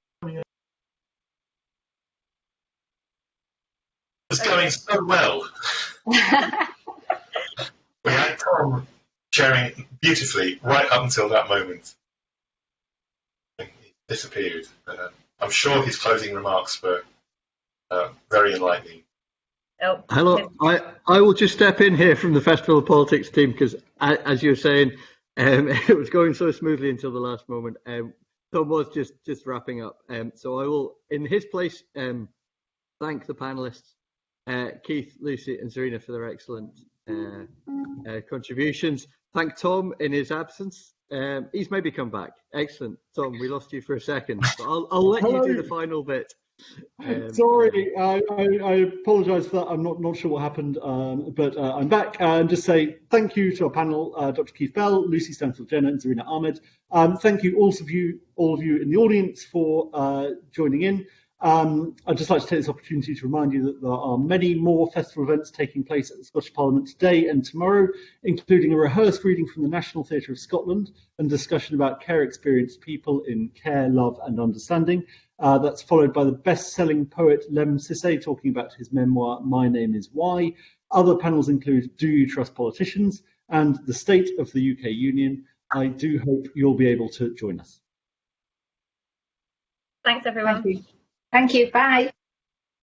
it's going so well we had Tom sharing beautifully right up until that moment. He disappeared. Uh, I'm sure his closing remarks were uh, very enlightening. Oh, Hello, I, I will just step in here from the Festival of Politics team because, as you were saying, um, [LAUGHS] it was going so smoothly until the last moment. Um, Tom was just just wrapping up, um, so I will, in his place, um, thank the panelists uh, Keith, Lucy, and Zarina for their excellent uh, uh, contributions. Thank Tom in his absence. Um, he's maybe come back. Excellent, Tom. We lost you for a second, but I'll, I'll let you do the final bit. Um, Sorry, I, I, I apologise for that. I'm not, not sure what happened, um, but uh, I'm back and just say thank you to our panel, uh, Dr. Keith Bell, Lucy Stanfield Jenner, and Zarina Ahmad. Um, thank you all of you, all of you in the audience for uh, joining in. Um, I'd just like to take this opportunity to remind you that there are many more festival events taking place at the Scottish Parliament today and tomorrow, including a rehearsed reading from the National Theatre of Scotland and discussion about care experienced people in care, love and understanding. Uh, that's followed by the best-selling poet Lemn Sissay talking about his memoir, My Name is Why. Other panels include Do You Trust Politicians and The State of the UK Union. I do hope you'll be able to join us. Thanks, everyone. Thank you. Thank you. Bye.